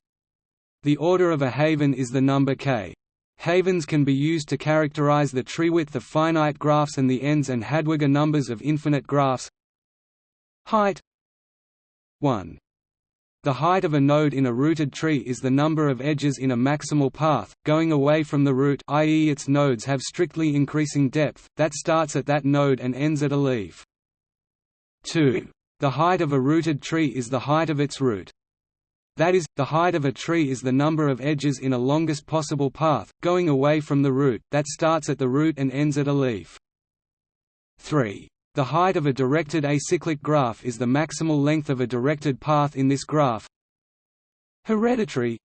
The order of a haven is the number k. havens can be used to characterize the tree width of finite graphs and the ends and Hadwiger numbers of infinite graphs. Height 1. The height of a node in a rooted tree is the number of edges in a maximal path, going away from the root i.e. its nodes have strictly increasing depth, that starts at that node and ends at a leaf. 2. The height of a rooted tree is the height of its root. That is, the height of a tree is the number of edges in a longest possible path, going away from the root, that starts at the root and ends at a leaf. 3. The height of a directed acyclic graph is the maximal length of a directed path in this graph. Hereditary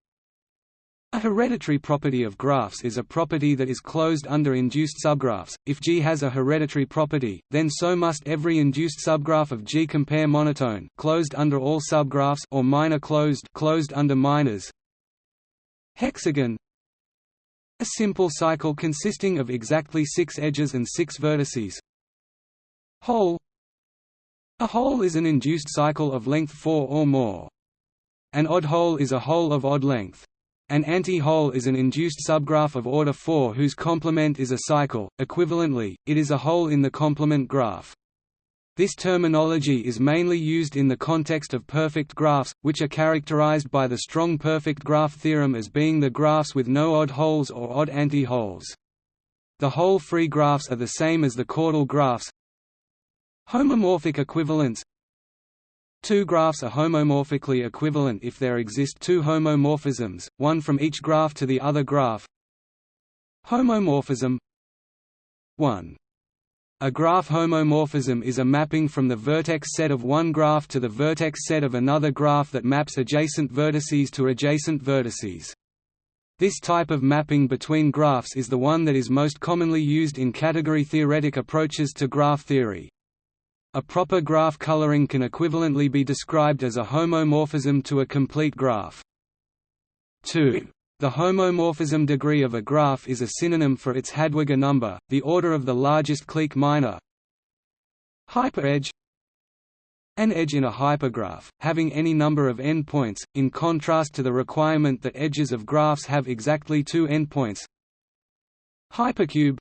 A hereditary property of graphs is a property that is closed under induced subgraphs. If G has a hereditary property, then so must every induced subgraph of G. Compare monotone, closed under all subgraphs, or minor closed, closed under minors. Hexagon A simple cycle consisting of exactly six edges and six vertices. Hole A hole is an induced cycle of length 4 or more. An odd hole is a hole of odd length. An anti-hole is an induced subgraph of order 4 whose complement is a cycle. Equivalently, it is a hole in the complement graph. This terminology is mainly used in the context of perfect graphs, which are characterized by the strong perfect graph theorem as being the graphs with no odd holes or odd anti-holes. The hole-free graphs are the same as the chordal graphs, Homomorphic equivalence Two graphs are homomorphically equivalent if there exist two homomorphisms, one from each graph to the other graph. Homomorphism 1. A graph homomorphism is a mapping from the vertex set of one graph to the vertex set of another graph that maps adjacent vertices to adjacent vertices. This type of mapping between graphs is the one that is most commonly used in category-theoretic approaches to graph theory. A proper graph coloring can equivalently be described as a homomorphism to a complete graph. 2. The homomorphism degree of a graph is a synonym for its Hadwiger number, the order of the largest clique minor. Hyperedge An edge in a hypergraph, having any number of endpoints, in contrast to the requirement that edges of graphs have exactly two endpoints. Hypercube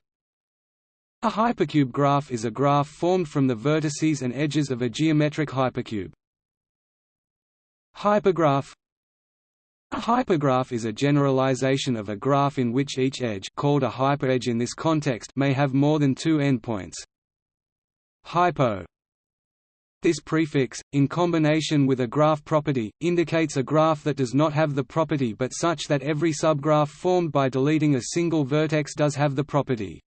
a hypercube graph is a graph formed from the vertices and edges of a geometric hypercube. Hypergraph A hypergraph is a generalization of a graph in which each edge called a hyperedge in this context may have more than two endpoints. Hypo this prefix, in combination with a graph property, indicates a graph that does not have the property but such that every subgraph formed by deleting a single vertex does have the property.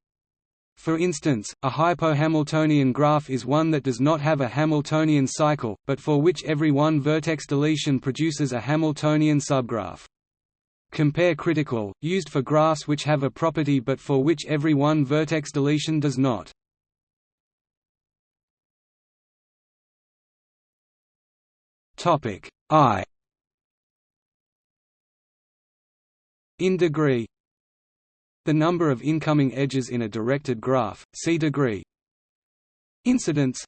For instance, a hypohamiltonian graph is one that does not have a Hamiltonian cycle, but for which every one vertex deletion produces a Hamiltonian subgraph. Compare critical, used for graphs which have a property but for which every one vertex deletion does not. I In degree the number of incoming edges in a directed graph, see degree. Incidence.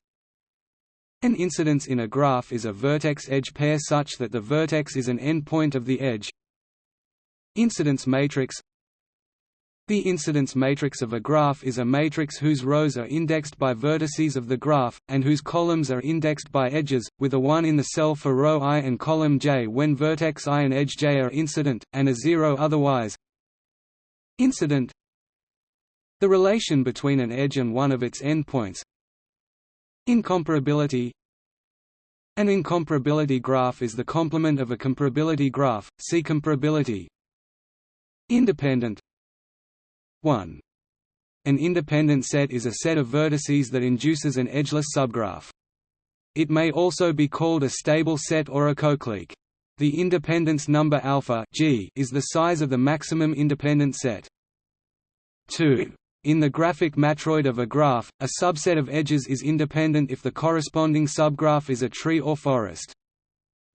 An incidence in a graph is a vertex-edge pair such that the vertex is an endpoint of the edge. Incidence matrix. The incidence matrix of a graph is a matrix whose rows are indexed by vertices of the graph, and whose columns are indexed by edges, with a 1 in the cell for row i and column j when vertex i and edge j are incident, and a 0 otherwise Incident The relation between an edge and one of its endpoints Incomparability An incomparability graph is the complement of a comparability graph, see comparability Independent 1. An independent set is a set of vertices that induces an edgeless subgraph. It may also be called a stable set or a coclique. The independence number alpha G is the size of the maximum independent set. 2. In the graphic matroid of a graph, a subset of edges is independent if the corresponding subgraph is a tree or forest.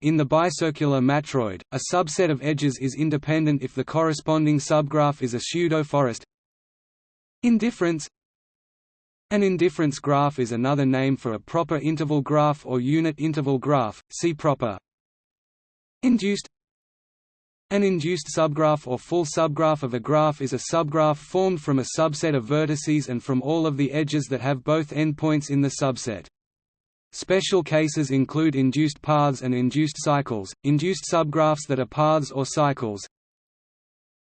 In the bicircular matroid, a subset of edges is independent if the corresponding subgraph is a pseudo-forest. Indifference An indifference graph is another name for a proper interval graph or unit interval graph, see proper Induced An induced subgraph or full subgraph of a graph is a subgraph formed from a subset of vertices and from all of the edges that have both endpoints in the subset. Special cases include induced paths and induced cycles, induced subgraphs that are paths or cycles.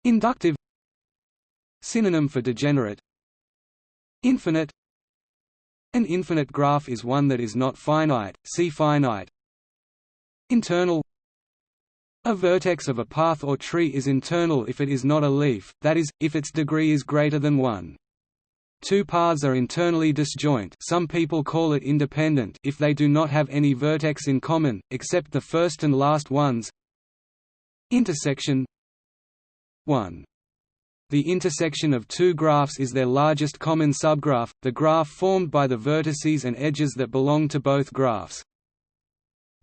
Inductive Synonym for degenerate Infinite An infinite graph is one that is not finite, see finite Internal a vertex of a path or tree is internal if it is not a leaf, that is, if its degree is greater than 1. Two paths are internally disjoint some people call it independent if they do not have any vertex in common, except the first and last ones Intersection 1. The intersection of two graphs is their largest common subgraph, the graph formed by the vertices and edges that belong to both graphs.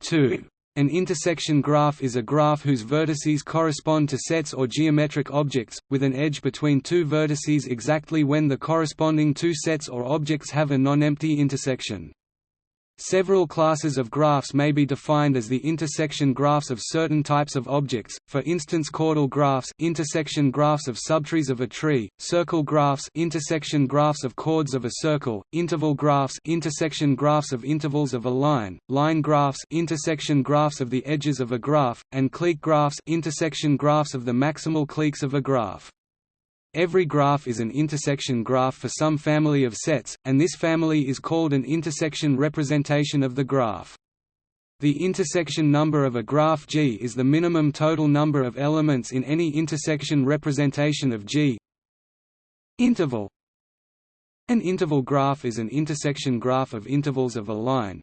2. An intersection graph is a graph whose vertices correspond to sets or geometric objects, with an edge between two vertices exactly when the corresponding two sets or objects have a non-empty intersection. Several classes of graphs may be defined as the intersection graphs of certain types of objects, for instance chordal graphs intersection graphs of subtrees of a tree, circle graphs intersection graphs of chords of a circle, interval graphs intersection graphs of intervals of a line, line graphs intersection graphs of the edges of a graph, and clique graphs intersection graphs of the maximal cliques of a graph. Every graph is an intersection graph for some family of sets, and this family is called an intersection representation of the graph. The intersection number of a graph G is the minimum total number of elements in any intersection representation of G. Interval An interval graph is an intersection graph of intervals of a line.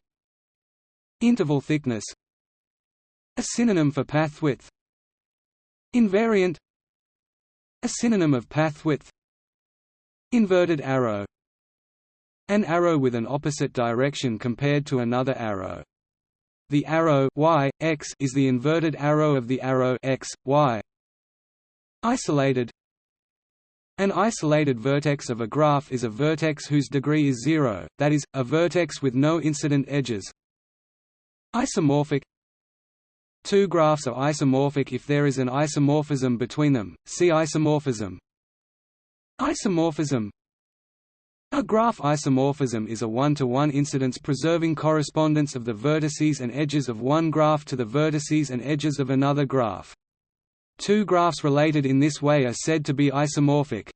Interval thickness A synonym for path width Invariant a synonym of path width Inverted arrow An arrow with an opposite direction compared to another arrow. The arrow y, x is the inverted arrow of the arrow x, y. Isolated An isolated vertex of a graph is a vertex whose degree is zero, that is, a vertex with no incident edges. Isomorphic Two graphs are isomorphic if there is an isomorphism between them, see isomorphism. Isomorphism A graph isomorphism is a one-to-one -one incidence preserving correspondence of the vertices and edges of one graph to the vertices and edges of another graph. Two graphs related in this way are said to be isomorphic.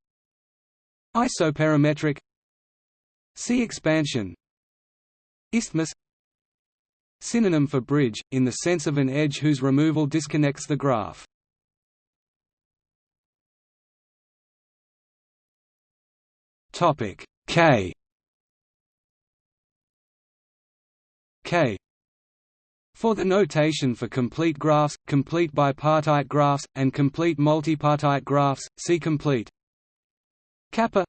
Isoperimetric See expansion Isthmus Synonym for bridge, in the sense of an edge whose removal disconnects the graph. K. K. For the notation for complete graphs, complete bipartite graphs, and complete multipartite graphs, see complete. Kappa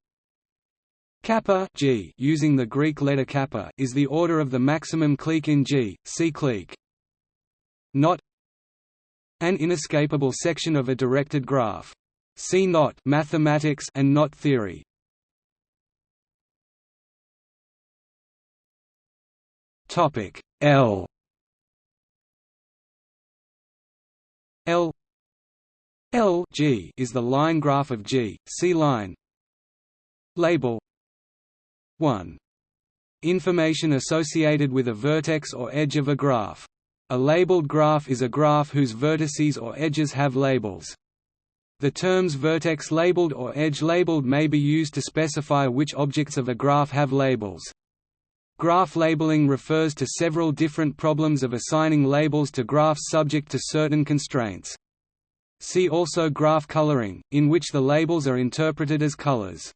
Kappa G using the Greek letter kappa is the order of the maximum clique in G, clique. Knot An inescapable section of a directed graph. See knot mathematics and knot theory. Topic L L L G is the line graph of G, see line Label 1. Information associated with a vertex or edge of a graph. A labeled graph is a graph whose vertices or edges have labels. The terms vertex labeled or edge labeled may be used to specify which objects of a graph have labels. Graph labeling refers to several different problems of assigning labels to graphs subject to certain constraints. See also graph coloring, in which the labels are interpreted as colors.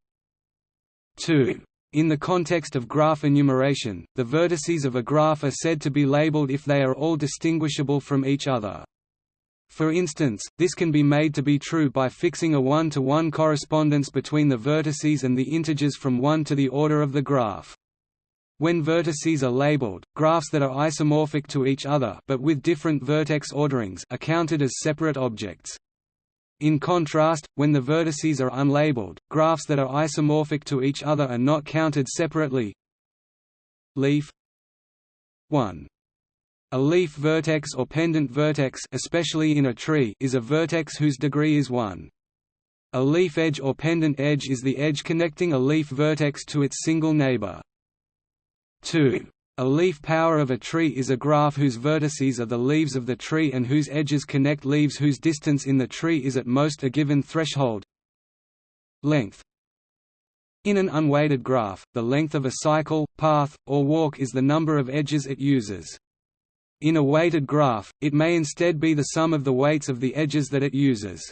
2. In the context of graph enumeration, the vertices of a graph are said to be labeled if they are all distinguishable from each other. For instance, this can be made to be true by fixing a one-to-one -one correspondence between the vertices and the integers from 1 to the order of the graph. When vertices are labeled, graphs that are isomorphic to each other but with different vertex orderings are counted as separate objects. In contrast, when the vertices are unlabeled, graphs that are isomorphic to each other are not counted separately. Leaf 1. A leaf vertex or pendant vertex especially in a tree is a vertex whose degree is 1. A leaf edge or pendant edge is the edge connecting a leaf vertex to its single neighbor. 2. A leaf power of a tree is a graph whose vertices are the leaves of the tree and whose edges connect leaves whose distance in the tree is at most a given threshold. Length In an unweighted graph, the length of a cycle, path, or walk is the number of edges it uses. In a weighted graph, it may instead be the sum of the weights of the edges that it uses.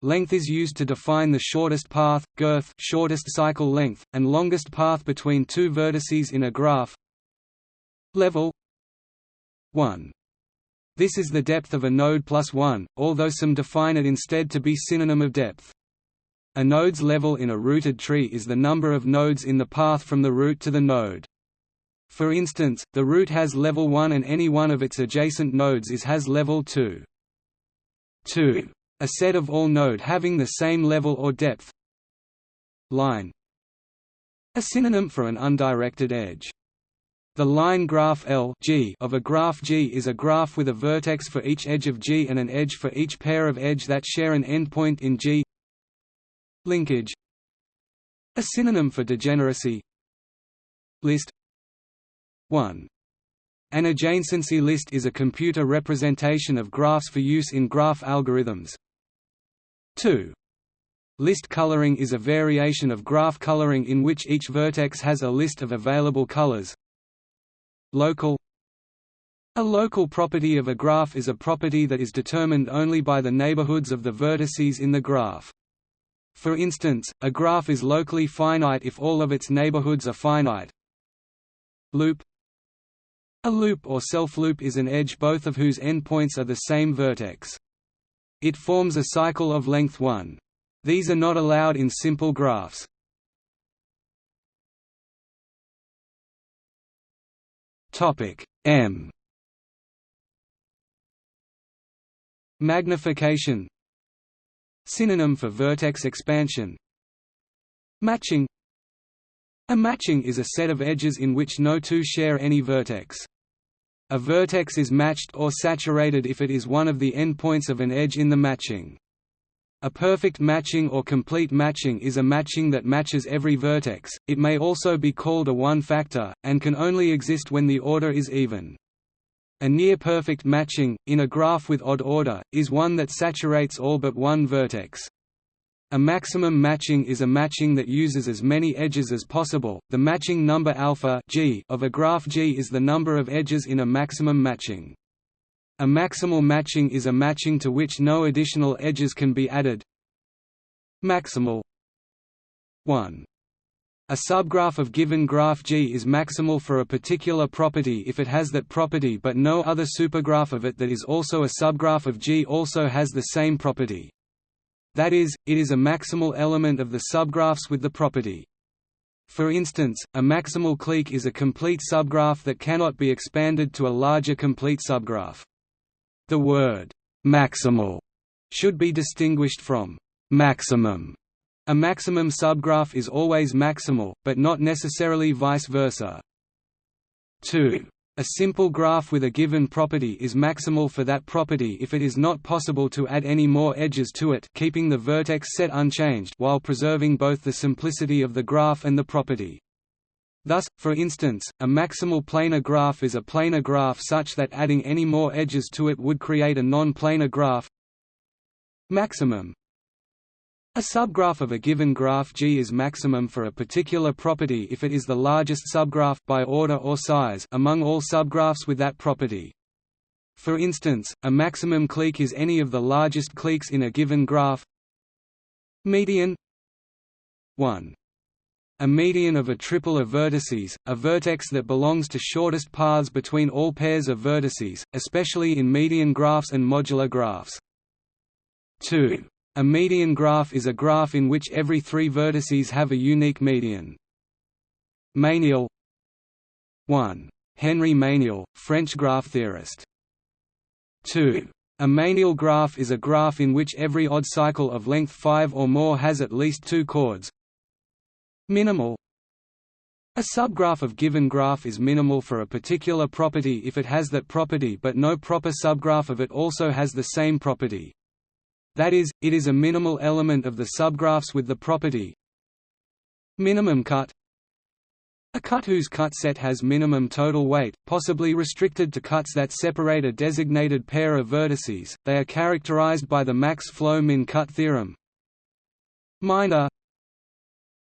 Length is used to define the shortest path, girth shortest cycle length, and longest path between two vertices in a graph. Level 1. This is the depth of a node plus 1, although some define it instead to be synonym of depth. A node's level in a rooted tree is the number of nodes in the path from the root to the node. For instance, the root has level 1 and any one of its adjacent nodes is has level 2. 2. A set of all node having the same level or depth Line A synonym for an undirected edge. The line graph L G of a graph G is a graph with a vertex for each edge of G and an edge for each pair of edge that share an endpoint in G Linkage A synonym for degeneracy List 1. An adjacency list is a computer representation of graphs for use in graph algorithms. 2. List coloring is a variation of graph coloring in which each vertex has a list of available colors. Local A local property of a graph is a property that is determined only by the neighborhoods of the vertices in the graph. For instance, a graph is locally finite if all of its neighborhoods are finite. Loop a loop or self-loop is an edge both of whose endpoints are the same vertex. It forms a cycle of length 1. These are not allowed in simple graphs. M Magnification Synonym for vertex expansion Matching A matching is a set of edges in which no two share any vertex. A vertex is matched or saturated if it is one of the endpoints of an edge in the matching. A perfect matching or complete matching is a matching that matches every vertex, it may also be called a one-factor, and can only exist when the order is even. A near-perfect matching, in a graph with odd order, is one that saturates all but one vertex. A maximum matching is a matching that uses as many edges as possible. The matching number alpha G of a graph G is the number of edges in a maximum matching. A maximal matching is a matching to which no additional edges can be added. Maximal 1. A subgraph of given graph G is maximal for a particular property if it has that property but no other supergraph of it that is also a subgraph of G also has the same property. That is, it is a maximal element of the subgraphs with the property. For instance, a maximal clique is a complete subgraph that cannot be expanded to a larger complete subgraph. The word «maximal» should be distinguished from «maximum». A maximum subgraph is always maximal, but not necessarily vice versa. 2. A simple graph with a given property is maximal for that property if it is not possible to add any more edges to it keeping the vertex set unchanged while preserving both the simplicity of the graph and the property. Thus, for instance, a maximal planar graph is a planar graph such that adding any more edges to it would create a non-planar graph Maximum a subgraph of a given graph G is maximum for a particular property if it is the largest subgraph by order or size among all subgraphs with that property. For instance, a maximum clique is any of the largest cliques in a given graph. Median 1. A median of a triple of vertices, a vertex that belongs to shortest paths between all pairs of vertices, especially in median graphs and modular graphs. 2. A median graph is a graph in which every three vertices have a unique median. Meyniel 1. Henri Meyniel, French graph theorist. 2. A Meyniel graph is a graph in which every odd cycle of length 5 or more has at least two chords. Minimal A subgraph of given graph is minimal for a particular property if it has that property but no proper subgraph of it also has the same property. That is, it is a minimal element of the subgraphs with the property minimum cut a cut whose cut set has minimum total weight, possibly restricted to cuts that separate a designated pair of vertices, they are characterized by the max flow min cut theorem. Minor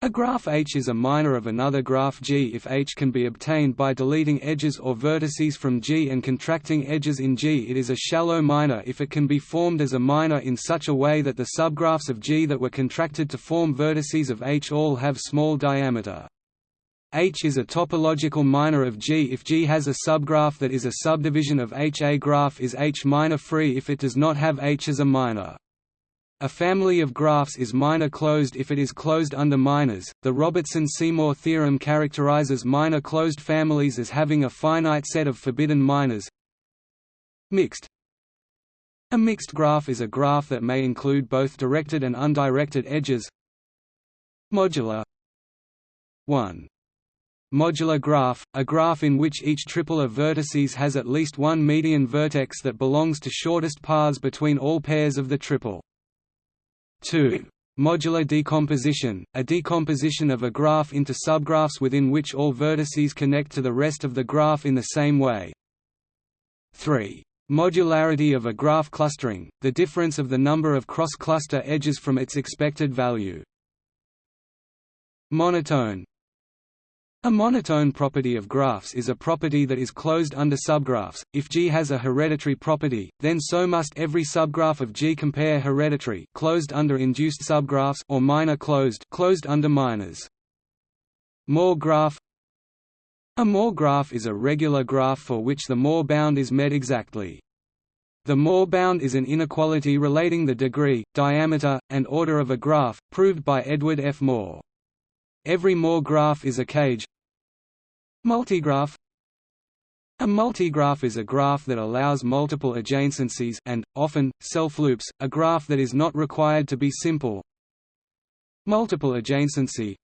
a graph H is a minor of another graph G if H can be obtained by deleting edges or vertices from G and contracting edges in G. It is a shallow minor if it can be formed as a minor in such a way that the subgraphs of G that were contracted to form vertices of H all have small diameter. H is a topological minor of G if G has a subgraph that is a subdivision of H. A graph is H minor free if it does not have H as a minor. A family of graphs is minor closed if it is closed under minors. The Robertson-Seymour theorem characterizes minor closed families as having a finite set of forbidden minors. Mixed A mixed graph is a graph that may include both directed and undirected edges. Modular 1 Modular graph, a graph in which each triple of vertices has at least one median vertex that belongs to shortest paths between all pairs of the triple. 2. Modular decomposition, a decomposition of a graph into subgraphs within which all vertices connect to the rest of the graph in the same way. 3. Modularity of a graph clustering, the difference of the number of cross-cluster edges from its expected value. Monotone, a monotone property of graphs is a property that is closed under subgraphs. If G has a hereditary property, then so must every subgraph of G compare hereditary closed under induced subgraphs or minor closed closed under minors. Moore graph A Moore graph is a regular graph for which the Moore bound is met exactly. The Moore bound is an inequality relating the degree, diameter, and order of a graph, proved by Edward F. Moore. Every Moore graph is a cage, Multigraph A multigraph is a graph that allows multiple adjacencies and, often, self-loops, a graph that is not required to be simple. Multiple adjacency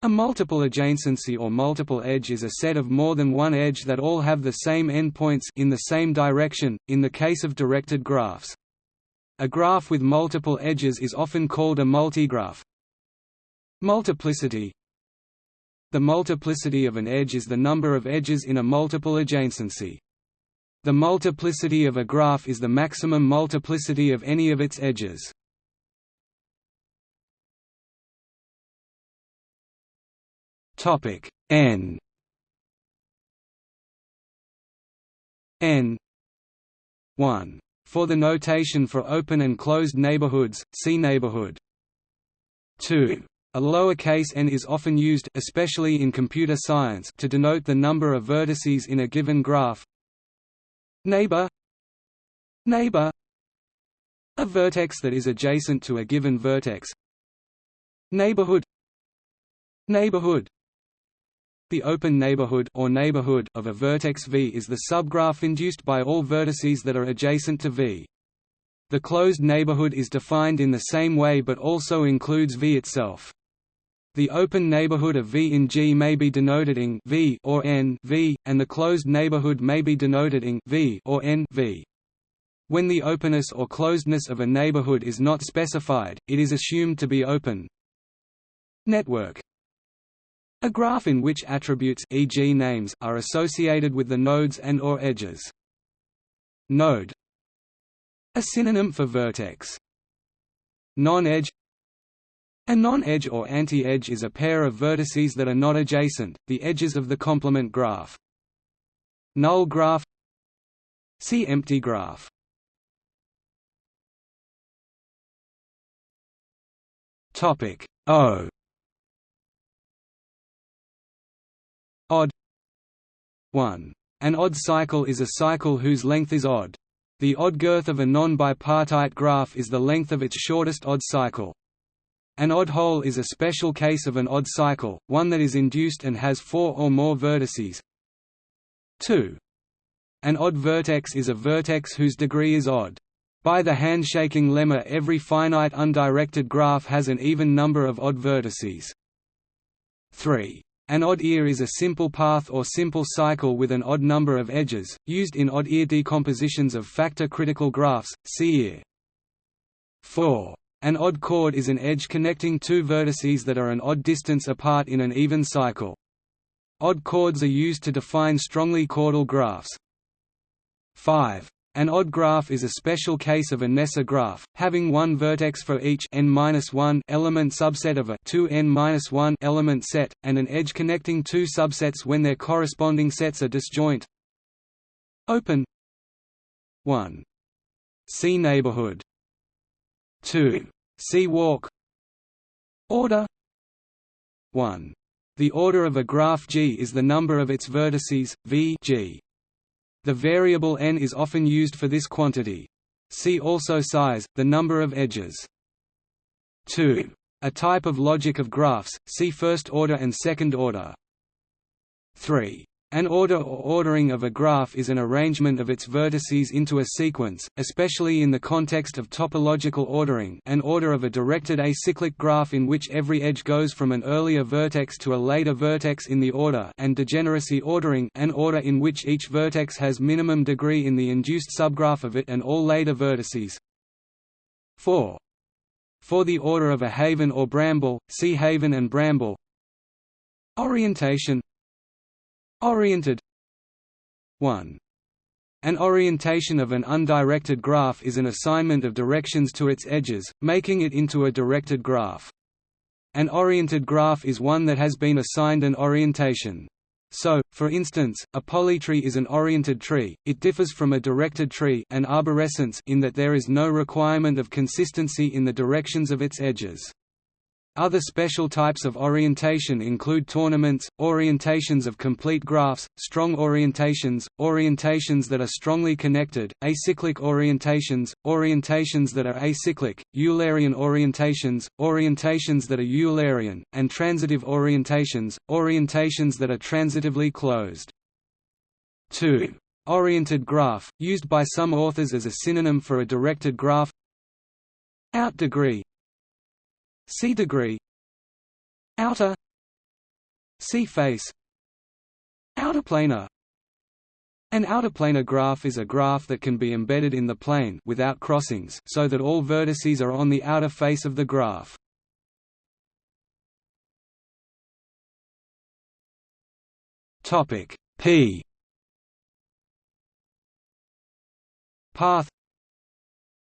A multiple adjacency or multiple edge is a set of more than one edge that all have the same endpoints in the same direction, in the case of directed graphs. A graph with multiple edges is often called a multigraph. Multiplicity the multiplicity of an edge is the number of edges in a multiple adjacency. The multiplicity of a graph is the maximum multiplicity of any of its edges. Topic n n 1 for the notation for open and closed neighborhoods, see neighborhood. 2 a lowercase n is often used especially in computer science to denote the number of vertices in a given graph. Neighbor Neighbor A vertex that is adjacent to a given vertex. Neighborhood Neighborhood the open neighborhood or neighborhood of a vertex V is the subgraph induced by all vertices that are adjacent to V. The closed neighborhood is defined in the same way but also includes V itself. The open neighborhood of V in G may be denoted ing V or N V, and the closed neighborhood may be denoted ing V or N V. When the openness or closedness of a neighborhood is not specified, it is assumed to be open. Network A graph in which attributes e.g. names are associated with the nodes and or edges. Node A synonym for vertex. Non-edge a non-edge or anti-edge is a pair of vertices that are not adjacent, the edges of the complement graph. Null graph See empty graph. Topic O Odd 1. An odd cycle is a cycle whose length is odd. The odd girth of a non-bipartite graph is the length of its shortest odd cycle. An odd hole is a special case of an odd cycle, one that is induced and has four or more vertices. 2. An odd vertex is a vertex whose degree is odd. By the handshaking lemma every finite undirected graph has an even number of odd vertices. 3. An odd ear is a simple path or simple cycle with an odd number of edges, used in odd ear decompositions of factor-critical graphs, see ear. 4. An odd chord is an edge connecting two vertices that are an odd distance apart in an even cycle. Odd chords are used to define strongly chordal graphs. 5. An odd graph is a special case of a Kneser graph, having one vertex for each n-1 element subset of a 2n-1 element set, and an edge connecting two subsets when their corresponding sets are disjoint. Open 1. See neighborhood 2. See walk Order 1. The order of a graph G is the number of its vertices, v G. The variable n is often used for this quantity. See also size, the number of edges. 2. A type of logic of graphs, see first order and second order. 3. An order or ordering of a graph is an arrangement of its vertices into a sequence, especially in the context of topological ordering an order of a directed acyclic graph in which every edge goes from an earlier vertex to a later vertex in the order and degeneracy ordering an order in which each vertex has minimum degree in the induced subgraph of it and all later vertices. 4. For the order of a haven or bramble, see haven and bramble Orientation Oriented 1. An orientation of an undirected graph is an assignment of directions to its edges, making it into a directed graph. An oriented graph is one that has been assigned an orientation. So, for instance, a polytree is an oriented tree, it differs from a directed tree an arborescence in that there is no requirement of consistency in the directions of its edges. Other special types of orientation include tournaments, orientations of complete graphs, strong orientations, orientations that are strongly connected, acyclic orientations, orientations that are acyclic, Eulerian orientations, orientations that are Eulerian, and transitive orientations, orientations that are transitively closed. 2. Oriented graph, used by some authors as a synonym for a directed graph Out degree See degree. Outer. See face. Outer planar. An outerplanar graph is a graph that can be embedded in the plane without crossings so that all vertices are on the outer face of the graph. Topic P. Path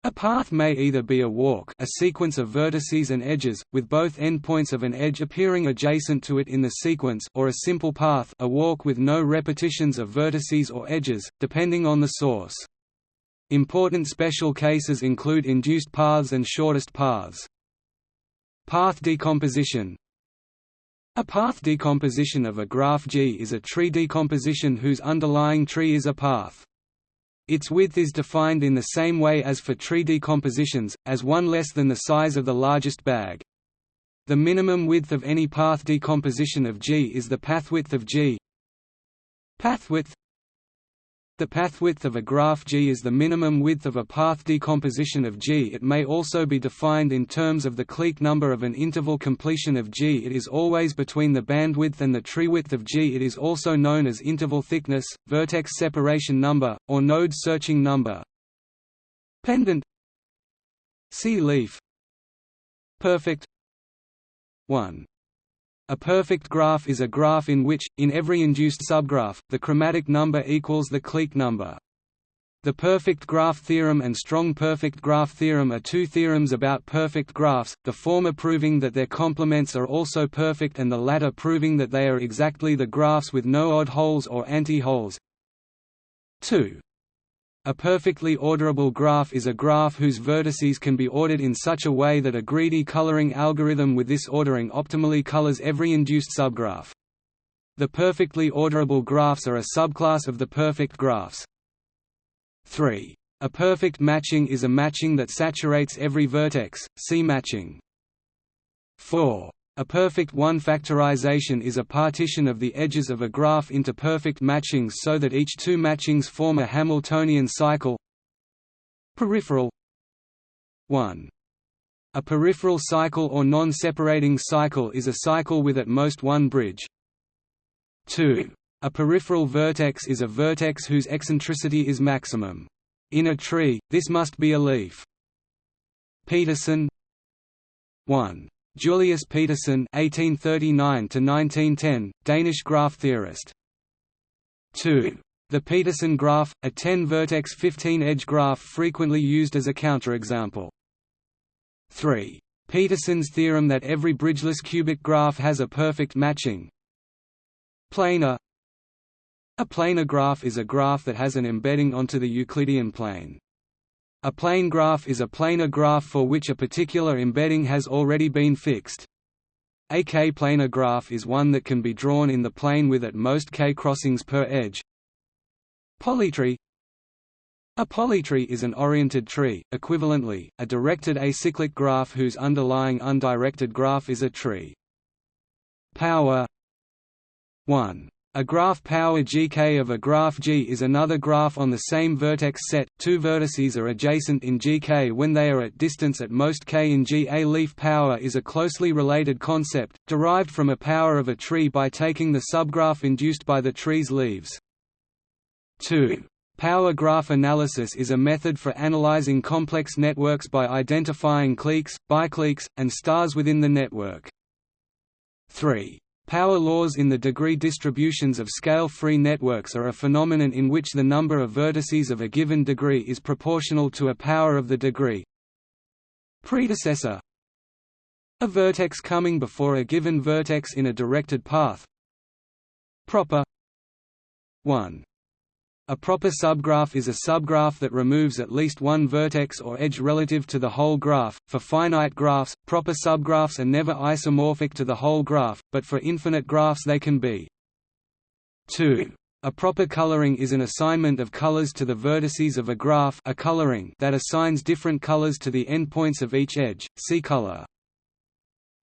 a path may either be a walk a sequence of vertices and edges, with both endpoints of an edge appearing adjacent to it in the sequence or a simple path a walk with no repetitions of vertices or edges, depending on the source. Important special cases include induced paths and shortest paths. Path decomposition A path decomposition of a graph G is a tree decomposition whose underlying tree is a path. Its width is defined in the same way as for tree decompositions, as one less than the size of the largest bag. The minimum width of any path decomposition of G is the pathwidth of G. Pathwidth the pathwidth of a graph G is the minimum width of a path decomposition of G. It may also be defined in terms of the clique number of an interval completion of G. It is always between the bandwidth and the treewidth of G. It is also known as interval thickness, vertex separation number, or node searching number. Pendant See leaf Perfect 1 a perfect graph is a graph in which, in every induced subgraph, the chromatic number equals the clique number. The perfect graph theorem and strong perfect graph theorem are two theorems about perfect graphs, the former proving that their complements are also perfect and the latter proving that they are exactly the graphs with no odd holes or anti-holes. 2. A perfectly orderable graph is a graph whose vertices can be ordered in such a way that a greedy coloring algorithm with this ordering optimally colors every induced subgraph. The perfectly orderable graphs are a subclass of the perfect graphs. 3. A perfect matching is a matching that saturates every vertex, see matching. 4. A perfect one-factorization is a partition of the edges of a graph into perfect matchings so that each two matchings form a Hamiltonian cycle Peripheral 1. A peripheral cycle or non-separating cycle is a cycle with at most one bridge. 2. A peripheral vertex is a vertex whose eccentricity is maximum. In a tree, this must be a leaf. Petersen 1. Julius Petersen (1839–1910), Danish graph theorist. 2. The Petersen graph, a 10-vertex 15-edge graph frequently used as a counterexample. 3. Petersen's theorem that every bridgeless cubic graph has a perfect matching. Planar A planar graph is a graph that has an embedding onto the Euclidean plane. A plane graph is a planar graph for which a particular embedding has already been fixed. A k-planar graph is one that can be drawn in the plane with at most k crossings per edge. Polytree A polytree is an oriented tree, equivalently, a directed acyclic graph whose underlying undirected graph is a tree. Power 1. A graph power GK of a graph G is another graph on the same vertex set. Two vertices are adjacent in GK when they are at distance at most k in G. A leaf power is a closely related concept, derived from a power of a tree by taking the subgraph induced by the tree's leaves. 2. Power graph analysis is a method for analyzing complex networks by identifying cliques, bicliques, and stars within the network. 3. Power laws in the degree distributions of scale-free networks are a phenomenon in which the number of vertices of a given degree is proportional to a power of the degree. Predecessor. A vertex coming before a given vertex in a directed path. Proper. 1 a proper subgraph is a subgraph that removes at least one vertex or edge relative to the whole graph. For finite graphs, proper subgraphs are never isomorphic to the whole graph, but for infinite graphs they can be. 2. A proper coloring is an assignment of colors to the vertices of a graph a coloring that assigns different colors to the endpoints of each edge, see color.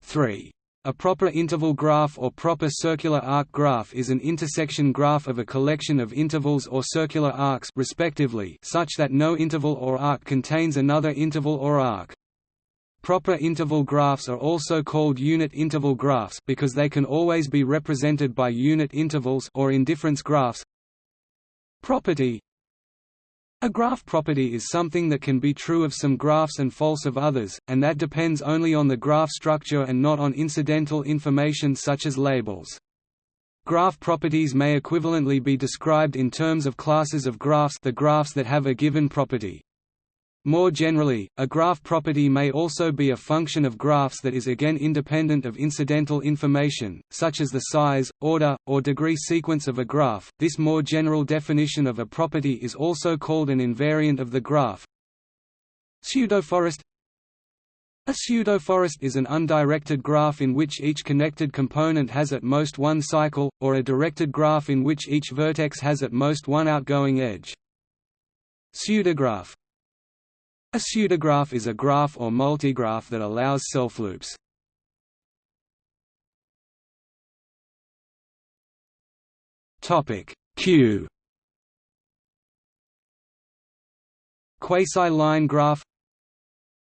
3. A proper interval graph or proper circular arc graph is an intersection graph of a collection of intervals or circular arcs respectively such that no interval or arc contains another interval or arc. Proper interval graphs are also called unit interval graphs because they can always be represented by unit intervals or indifference graphs. Property a graph property is something that can be true of some graphs and false of others, and that depends only on the graph structure and not on incidental information such as labels. Graph properties may equivalently be described in terms of classes of graphs the graphs that have a given property. More generally, a graph property may also be a function of graphs that is again independent of incidental information, such as the size, order, or degree sequence of a graph. This more general definition of a property is also called an invariant of the graph. Pseudoforest A pseudoforest is an undirected graph in which each connected component has at most one cycle, or a directed graph in which each vertex has at most one outgoing edge. Pseudograph a pseudograph is a graph or multigraph that allows self-loops. Q Quasi-line graph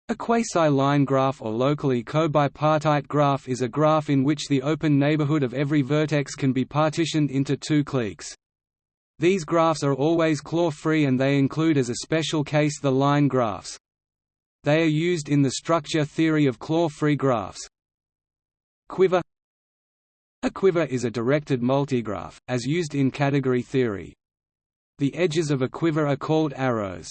A quasi-line graph or locally co-bipartite graph is a graph in which the open neighborhood of every vertex can be partitioned into two cliques. These graphs are always claw-free and they include as a special case the line graphs. They are used in the structure theory of claw-free graphs. Quiver A quiver is a directed multigraph, as used in category theory. The edges of a quiver are called arrows.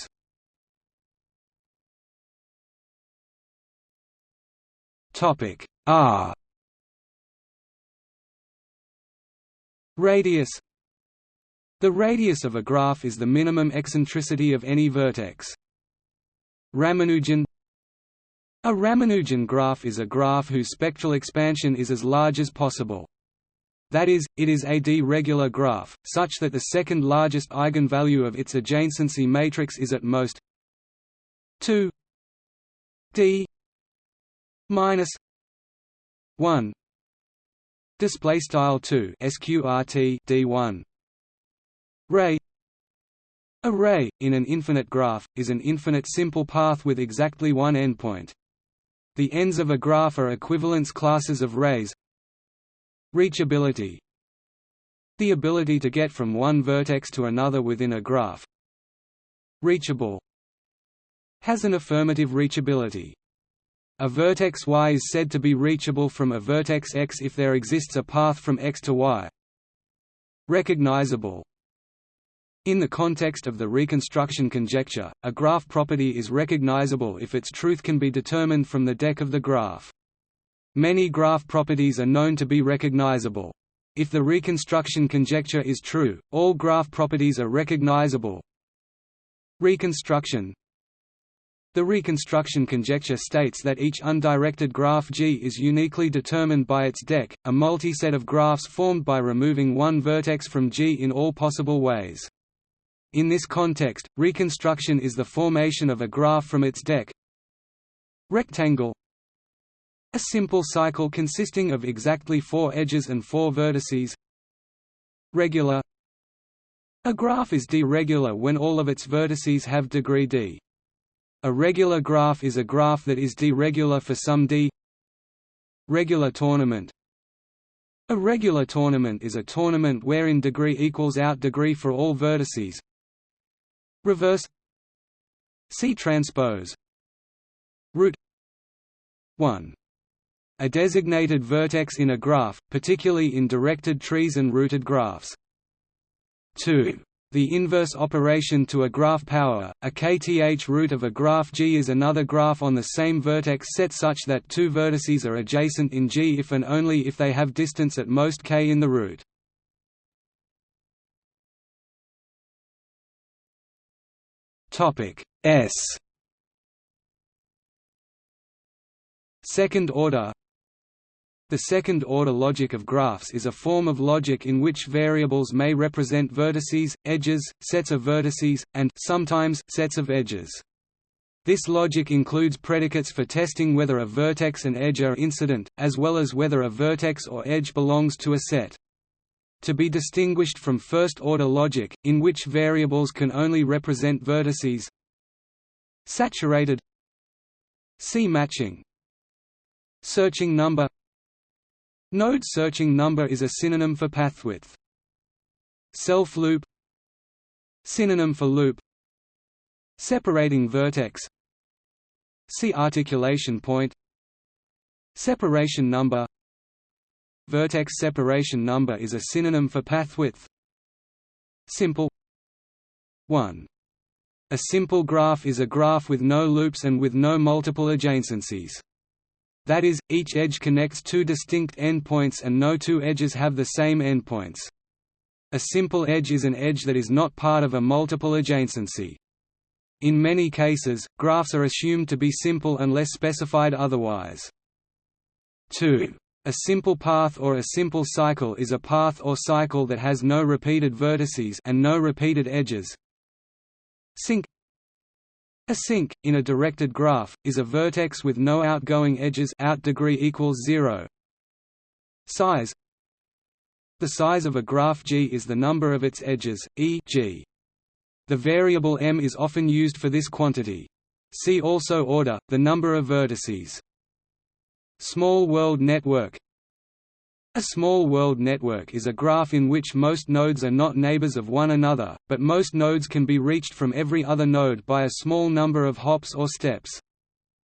R Radius the radius of a graph is the minimum eccentricity of any vertex. Ramanujan A Ramanujan graph is a graph whose spectral expansion is as large as possible. That is, it is a d-regular graph, such that the second largest eigenvalue of its adjacency matrix is at most 2 d minus 1 display style 2 sqrt d1 Ray A ray, in an infinite graph, is an infinite simple path with exactly one endpoint. The ends of a graph are equivalence classes of rays Reachability The ability to get from one vertex to another within a graph Reachable has an affirmative reachability. A vertex y is said to be reachable from a vertex x if there exists a path from x to y. Recognizable in the context of the reconstruction conjecture, a graph property is recognizable if its truth can be determined from the deck of the graph. Many graph properties are known to be recognizable. If the reconstruction conjecture is true, all graph properties are recognizable. Reconstruction the reconstruction conjecture states that each undirected graph G is uniquely determined by its deck, a multi-set of graphs formed by removing one vertex from G in all possible ways. In this context, reconstruction is the formation of a graph from its deck. Rectangle. A simple cycle consisting of exactly four edges and four vertices. Regular. A graph is d-regular when all of its vertices have degree d. A regular graph is a graph that is d-regular for some d. Regular tournament. A regular tournament is a tournament wherein degree equals out degree for all vertices Reverse See transpose Root 1 a designated vertex in a graph, particularly in directed trees and rooted graphs. 2. The inverse operation to a graph power, a kth root of a graph G is another graph on the same vertex set such that two vertices are adjacent in G if and only if they have distance at most k in the root. S Second order the second-order logic of graphs is a form of logic in which variables may represent vertices, edges, sets of vertices, and sometimes sets of edges. This logic includes predicates for testing whether a vertex and edge are incident, as well as whether a vertex or edge belongs to a set. To be distinguished from first-order logic, in which variables can only represent vertices. Saturated. See matching. Searching number. Node searching number is a synonym for pathwidth. Self-loop Synonym for loop. Separating vertex. See articulation point. Separation number Vertex separation number is a synonym for path width. Simple 1. A simple graph is a graph with no loops and with no multiple adjacencies. That is, each edge connects two distinct endpoints and no two edges have the same endpoints. A simple edge is an edge that is not part of a multiple adjacency. In many cases, graphs are assumed to be simple unless specified otherwise. 2. A simple path or a simple cycle is a path or cycle that has no repeated vertices and no repeated edges. Sink a sink, in a directed graph, is a vertex with no outgoing edges out degree equals zero. Size The size of a graph G is the number of its edges, e g. The variable m is often used for this quantity. See also order, the number of vertices. Small world network a small world network is a graph in which most nodes are not neighbors of one another, but most nodes can be reached from every other node by a small number of hops or steps.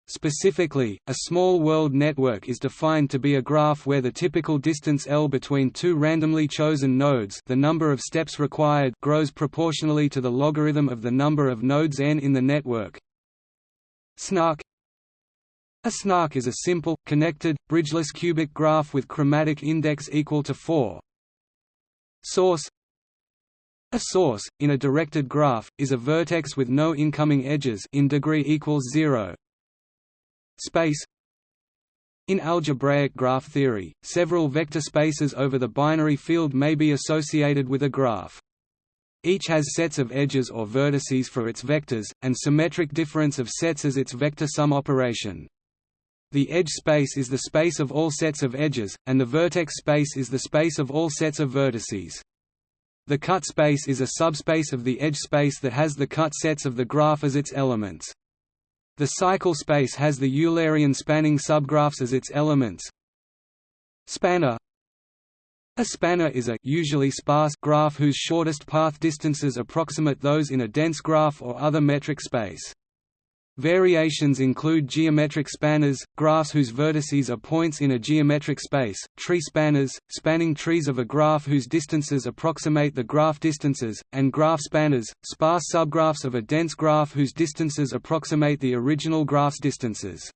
Specifically, a small world network is defined to be a graph where the typical distance L between two randomly chosen nodes the number of steps required grows proportionally to the logarithm of the number of nodes n in the network. SNARK a snark is a simple, connected, bridgeless cubic graph with chromatic index equal to 4. Source A source, in a directed graph, is a vertex with no incoming edges in degree equals 0. Space in algebraic graph theory, several vector spaces over the binary field may be associated with a graph. Each has sets of edges or vertices for its vectors, and symmetric difference of sets as its vector sum operation. The edge space is the space of all sets of edges, and the vertex space is the space of all sets of vertices. The cut space is a subspace of the edge space that has the cut sets of the graph as its elements. The cycle space has the Eulerian spanning subgraphs as its elements. Spanner A spanner is a usually sparse graph whose shortest path distances approximate those in a dense graph or other metric space. Variations include geometric spanners, graphs whose vertices are points in a geometric space, tree spanners, spanning trees of a graph whose distances approximate the graph distances, and graph spanners, sparse subgraphs of a dense graph whose distances approximate the original graph's distances.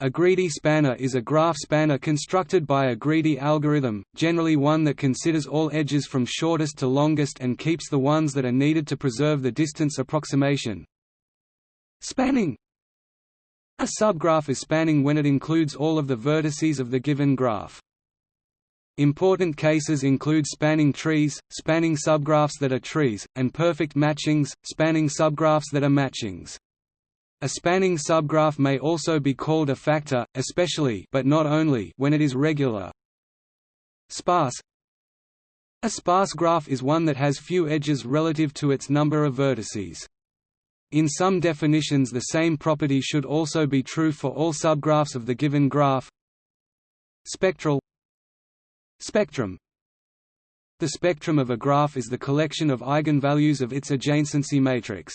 A greedy spanner is a graph spanner constructed by a greedy algorithm, generally one that considers all edges from shortest to longest and keeps the ones that are needed to preserve the distance approximation. Spanning A subgraph is spanning when it includes all of the vertices of the given graph. Important cases include spanning trees, spanning subgraphs that are trees, and perfect matchings, spanning subgraphs that are matchings. A spanning subgraph may also be called a factor, especially but not only when it is regular. Sparse A sparse graph is one that has few edges relative to its number of vertices. In some definitions the same property should also be true for all subgraphs of the given graph. Spectral Spectrum The spectrum of a graph is the collection of eigenvalues of its adjacency matrix.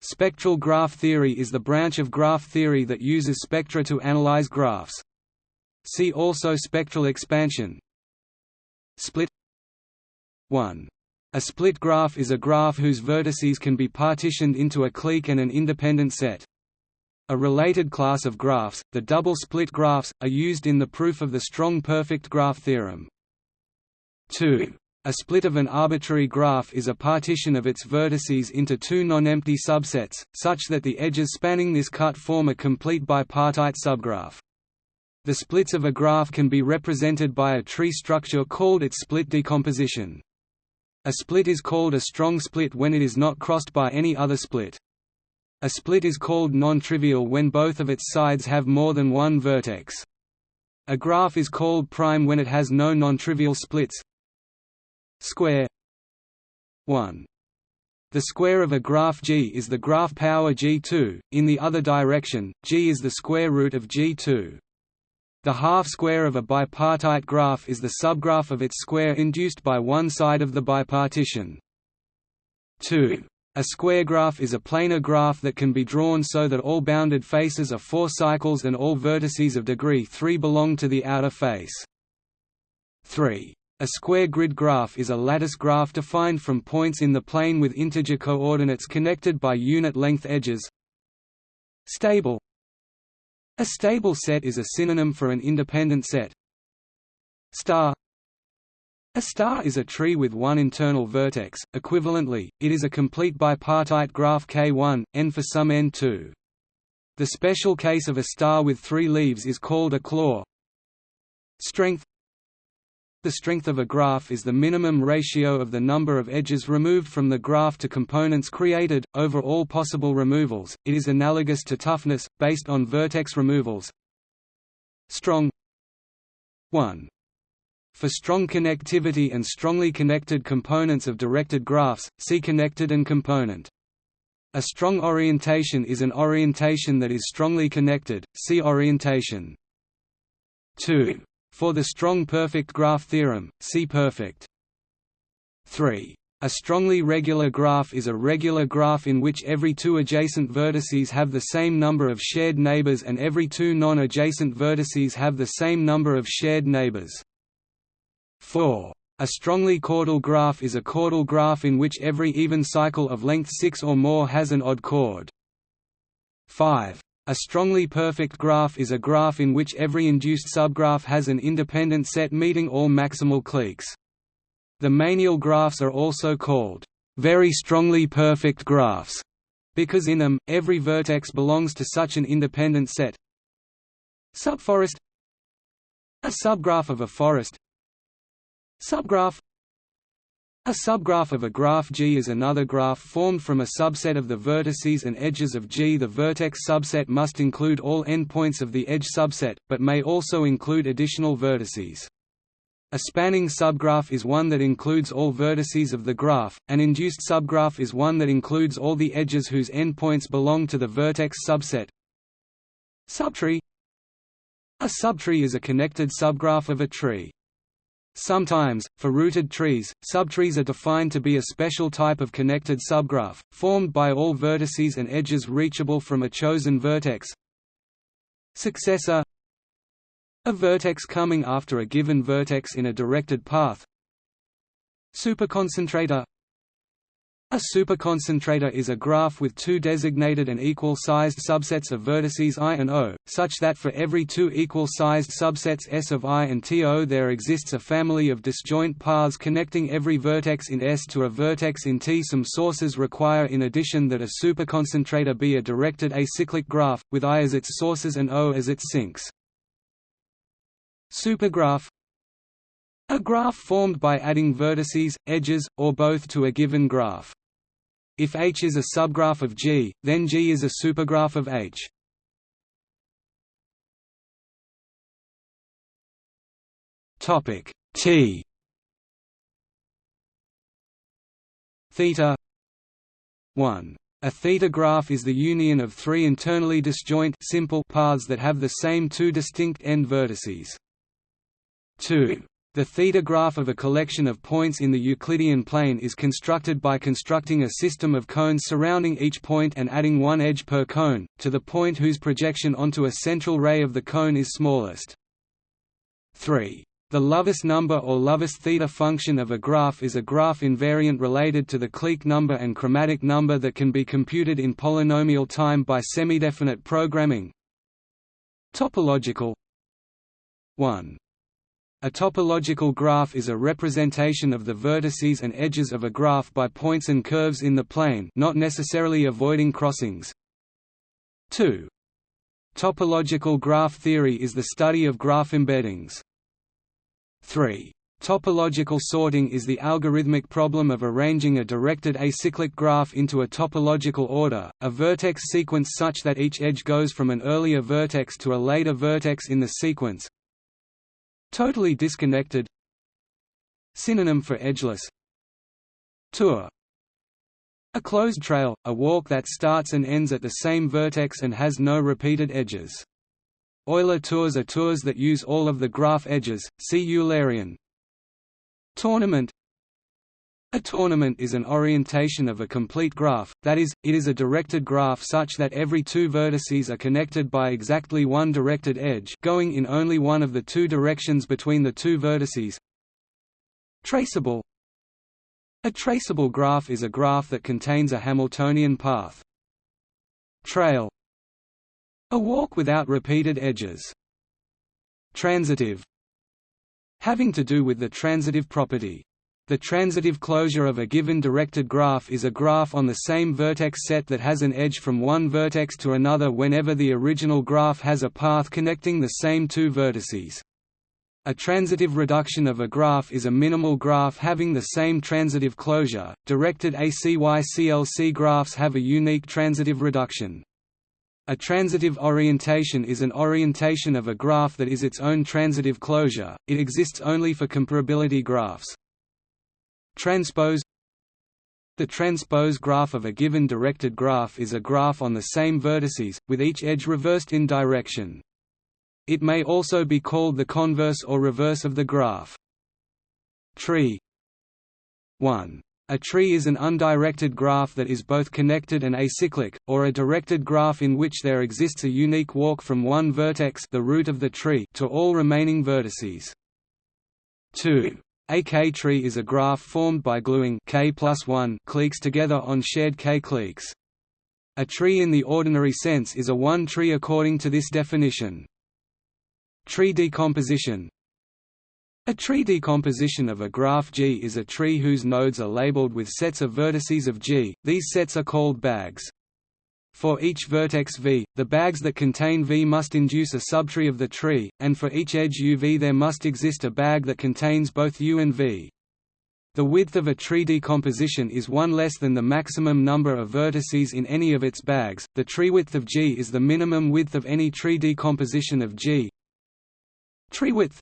Spectral graph theory is the branch of graph theory that uses spectra to analyze graphs. See also spectral expansion. Split 1. A split graph is a graph whose vertices can be partitioned into a clique and an independent set. A related class of graphs, the double split graphs, are used in the proof of the strong perfect graph theorem. 2. A split of an arbitrary graph is a partition of its vertices into two non-empty subsets, such that the edges spanning this cut form a complete bipartite subgraph. The splits of a graph can be represented by a tree structure called its split decomposition. A split is called a strong split when it is not crossed by any other split. A split is called non-trivial when both of its sides have more than one vertex. A graph is called prime when it has no non-trivial splits, square 1 the square of a graph G is the graph power G2, in the other direction, G is the square root of G2. The half-square of a bipartite graph is the subgraph of its square induced by one side of the bipartition. 2. A square graph is a planar graph that can be drawn so that all bounded faces are four cycles and all vertices of degree 3 belong to the outer face. 3. A square grid graph is a lattice graph defined from points in the plane with integer coordinates connected by unit-length edges. Stable A stable set is a synonym for an independent set. Star A star is a tree with one internal vertex, equivalently, it is a complete bipartite graph K1, n for some n2. The special case of a star with three leaves is called a claw. Strength the strength of a graph is the minimum ratio of the number of edges removed from the graph to components created, over all possible removals. It is analogous to toughness, based on vertex removals. Strong 1. For strong connectivity and strongly connected components of directed graphs, see connected and component. A strong orientation is an orientation that is strongly connected, see orientation. 2. For the strong perfect graph theorem, see perfect. 3. A strongly regular graph is a regular graph in which every two adjacent vertices have the same number of shared neighbors and every two non-adjacent vertices have the same number of shared neighbors. 4. A strongly chordal graph is a chordal graph in which every even cycle of length 6 or more has an odd chord. 5. A strongly perfect graph is a graph in which every induced subgraph has an independent set meeting all maximal cliques. The Meyniel graphs are also called very strongly perfect graphs because in them, every vertex belongs to such an independent set. Subforest A subgraph of a forest Subgraph a subgraph of a graph G is another graph formed from a subset of the vertices and edges of G. The vertex subset must include all endpoints of the edge subset, but may also include additional vertices. A spanning subgraph is one that includes all vertices of the graph, an induced subgraph is one that includes all the edges whose endpoints belong to the vertex subset. Subtree A subtree is a connected subgraph of a tree. Sometimes, for rooted trees, subtrees are defined to be a special type of connected subgraph, formed by all vertices and edges reachable from a chosen vertex. Successor. A vertex coming after a given vertex in a directed path. Superconcentrator a superconcentrator is a graph with two designated and equal-sized subsets of vertices i and o, such that for every two equal-sized subsets S of i and T there exists a family of disjoint paths connecting every vertex in S to a vertex in T. Some sources require in addition that a superconcentrator be a directed acyclic graph, with i as its sources and o as its sinks. Supergraph a graph formed by adding vertices, edges, or both to a given graph. If H is a subgraph of G, then G is a supergraph of H. Topic T theta 1 a theta graph is the union of three internally disjoint simple paths that have the same two distinct end vertices. 2 the theta graph of a collection of points in the Euclidean plane is constructed by constructing a system of cones surrounding each point and adding one edge per cone, to the point whose projection onto a central ray of the cone is smallest. 3. The Lovász number or Lovász theta function of a graph is a graph invariant related to the clique number and chromatic number that can be computed in polynomial time by semidefinite programming. Topological 1 a topological graph is a representation of the vertices and edges of a graph by points and curves in the plane not necessarily avoiding crossings. 2. Topological graph theory is the study of graph embeddings. 3. Topological sorting is the algorithmic problem of arranging a directed acyclic graph into a topological order, a vertex sequence such that each edge goes from an earlier vertex to a later vertex in the sequence, Totally disconnected. Synonym for edgeless. Tour. A closed trail, a walk that starts and ends at the same vertex and has no repeated edges. Euler tours are tours that use all of the graph edges, see Eulerian. Tournament a tournament is an orientation of a complete graph, that is, it is a directed graph such that every two vertices are connected by exactly one directed edge going in only one of the two directions between the two vertices. Traceable A traceable graph is a graph that contains a Hamiltonian path. Trail A walk without repeated edges. Transitive Having to do with the transitive property the transitive closure of a given directed graph is a graph on the same vertex set that has an edge from one vertex to another whenever the original graph has a path connecting the same two vertices. A transitive reduction of a graph is a minimal graph having the same transitive closure. Directed ACY-CLC graphs have a unique transitive reduction. A transitive orientation is an orientation of a graph that is its own transitive closure, it exists only for comparability graphs. Transpose The transpose graph of a given directed graph is a graph on the same vertices, with each edge reversed in direction. It may also be called the converse or reverse of the graph. Tree 1. A tree is an undirected graph that is both connected and acyclic, or a directed graph in which there exists a unique walk from one vertex the root of the tree to all remaining vertices. 2. A K-tree is a graph formed by gluing K plus 1 cliques together on shared K cliques. A tree in the ordinary sense is a one-tree according to this definition. Tree decomposition A tree decomposition of a graph G is a tree whose nodes are labeled with sets of vertices of G, these sets are called bags. For each vertex V, the bags that contain V must induce a subtree of the tree, and for each edge UV there must exist a bag that contains both U and V. The width of a tree decomposition is one less than the maximum number of vertices in any of its bags. The tree width of G is the minimum width of any tree decomposition of G. Tree width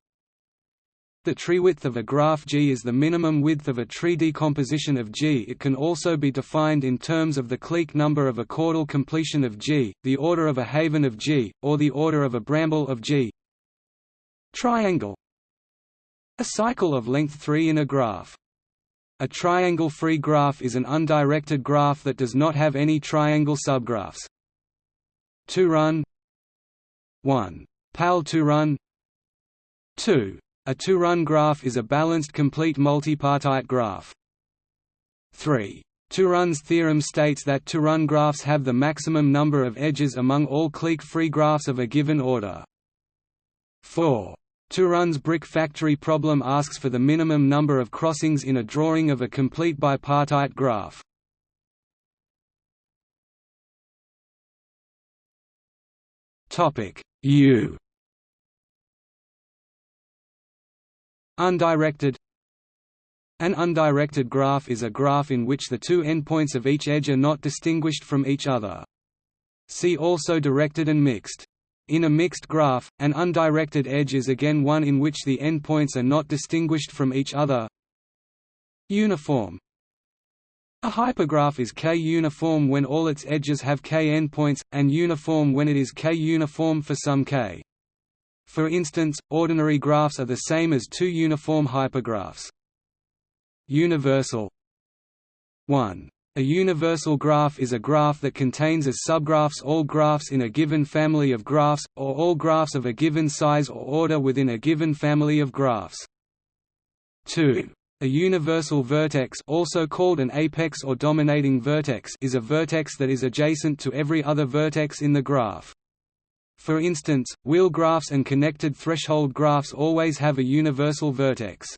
the tree width of a graph G is the minimum width of a tree decomposition of G. It can also be defined in terms of the clique number of a chordal completion of G, the order of a haven of G, or the order of a bramble of G. Triangle A cycle of length 3 in a graph. A triangle-free graph is an undirected graph that does not have any triangle subgraphs. Turán 1. Pál Turán 2. A Turán graph is a balanced complete multipartite graph. 3. Turán's theorem states that Turán graphs have the maximum number of edges among all clique-free graphs of a given order. 4. Turán's brick factory problem asks for the minimum number of crossings in a drawing of a complete bipartite graph. U Undirected An undirected graph is a graph in which the two endpoints of each edge are not distinguished from each other. See also directed and mixed. In a mixed graph, an undirected edge is again one in which the endpoints are not distinguished from each other. Uniform A hypergraph is K-uniform when all its edges have K endpoints, and uniform when it is K-uniform for some K. For instance, ordinary graphs are the same as two uniform hypergraphs. Universal 1 a universal graph is a graph that contains as subgraphs all graphs in a given family of graphs, or all graphs of a given size or order within a given family of graphs. 2. A universal vertex also called an apex or dominating vertex is a vertex that is adjacent to every other vertex in the graph. For instance, wheel graphs and connected threshold graphs always have a universal vertex.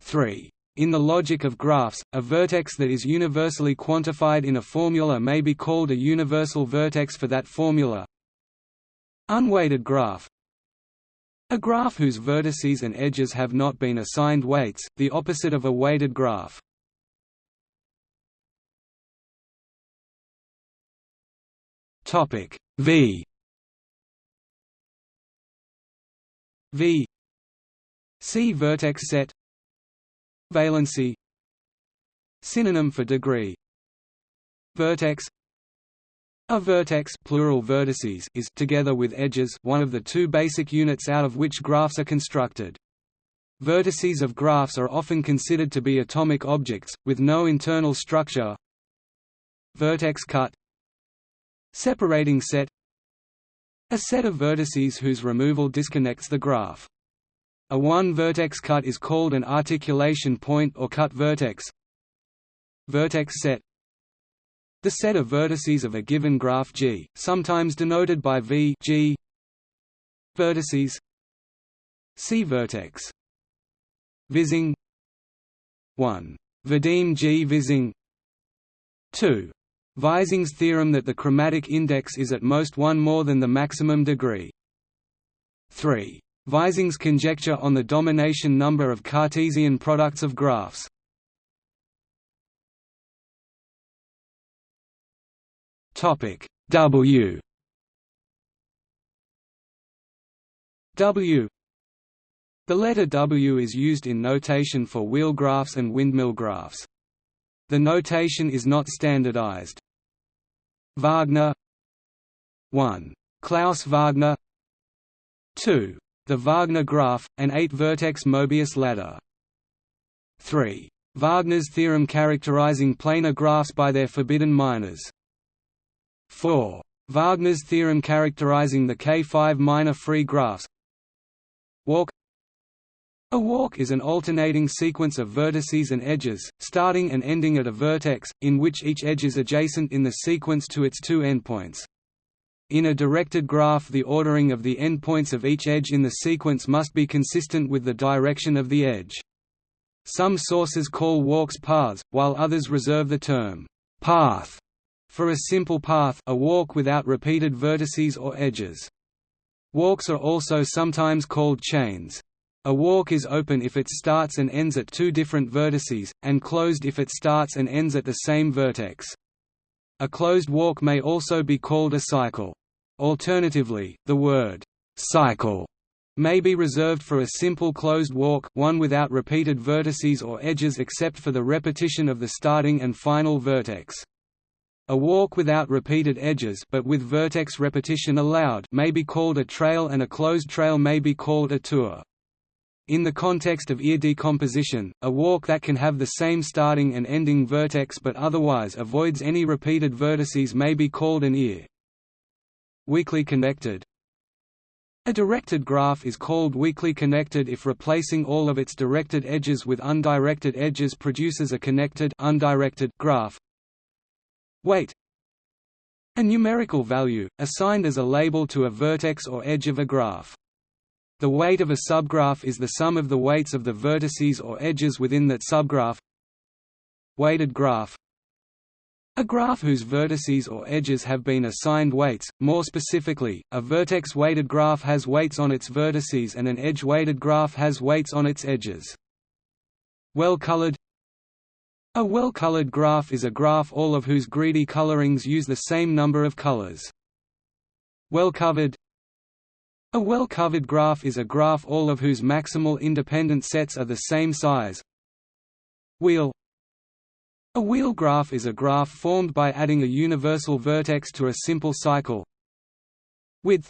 3. In the logic of graphs, a vertex that is universally quantified in a formula may be called a universal vertex for that formula. Unweighted graph A graph whose vertices and edges have not been assigned weights, the opposite of a weighted graph. V V. C. Vertex set Valency. Synonym for degree. Vertex. A vertex plural vertices is together with edges one of the two basic units out of which graphs are constructed. Vertices of graphs are often considered to be atomic objects, with no internal structure. Vertex cut. Separating set A set of vertices whose removal disconnects the graph. A one-vertex cut is called an articulation point or cut vertex. Vertex set The set of vertices of a given graph G, sometimes denoted by V G. Vertices See vertex Vizing 1. Vadim G Vizing 2. Vizing's theorem that the chromatic index is at most one more than the maximum degree 3. Vizing's conjecture on the domination number of Cartesian products of graphs. Topic W W The letter W is used in notation for wheel graphs and windmill graphs. The notation is not standardized. Wagner 1. Klaus Wagner 2. The Wagner graph, an eight-vertex Mobius ladder. 3. Wagner's theorem characterizing planar graphs by their forbidden minors. 4. Wagner's theorem characterizing the K5 minor free graphs. A walk is an alternating sequence of vertices and edges, starting and ending at a vertex, in which each edge is adjacent in the sequence to its two endpoints. In a directed graph the ordering of the endpoints of each edge in the sequence must be consistent with the direction of the edge. Some sources call walks paths, while others reserve the term path for a simple path a walk without repeated vertices or edges. Walks are also sometimes called chains. A walk is open if it starts and ends at two different vertices, and closed if it starts and ends at the same vertex. A closed walk may also be called a cycle. Alternatively, the word «cycle» may be reserved for a simple closed walk one without repeated vertices or edges except for the repetition of the starting and final vertex. A walk without repeated edges but with vertex repetition allowed may be called a trail and a closed trail may be called a tour. In the context of ear decomposition, a walk that can have the same starting and ending vertex but otherwise avoids any repeated vertices may be called an ear. Weakly connected A directed graph is called weakly connected if replacing all of its directed edges with undirected edges produces a connected undirected graph. Weight A numerical value, assigned as a label to a vertex or edge of a graph. The weight of a subgraph is the sum of the weights of the vertices or edges within that subgraph. Weighted graph a graph whose vertices or edges have been assigned weights, more specifically, a vertex-weighted graph has weights on its vertices and an edge-weighted graph has weights on its edges. Well-colored A well-colored graph is a graph all of whose greedy colorings use the same number of colors. Well-covered a well-covered graph is a graph all of whose maximal independent sets are the same size. Wheel A wheel graph is a graph formed by adding a universal vertex to a simple cycle. Width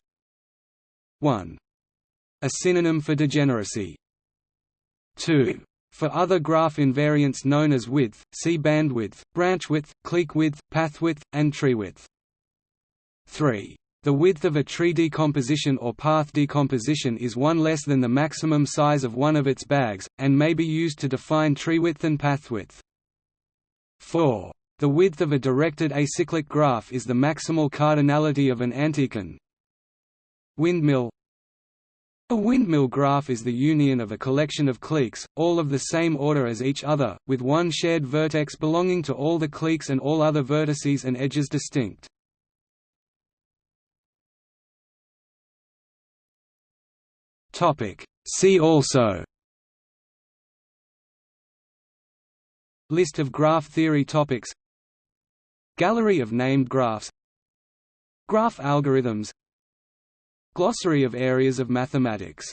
1. A synonym for degeneracy. 2. For other graph invariants known as width, see bandwidth, branch width, clique width, path width, and tree width. 3. The width of a tree decomposition or path decomposition is one less than the maximum size of one of its bags, and may be used to define tree width and path width. 4. The width of a directed acyclic graph is the maximal cardinality of an antichain. Windmill A windmill graph is the union of a collection of cliques, all of the same order as each other, with one shared vertex belonging to all the cliques and all other vertices and edges distinct. Topic. See also. List of graph theory topics. Gallery of named graphs. Graph algorithms. Glossary of areas of mathematics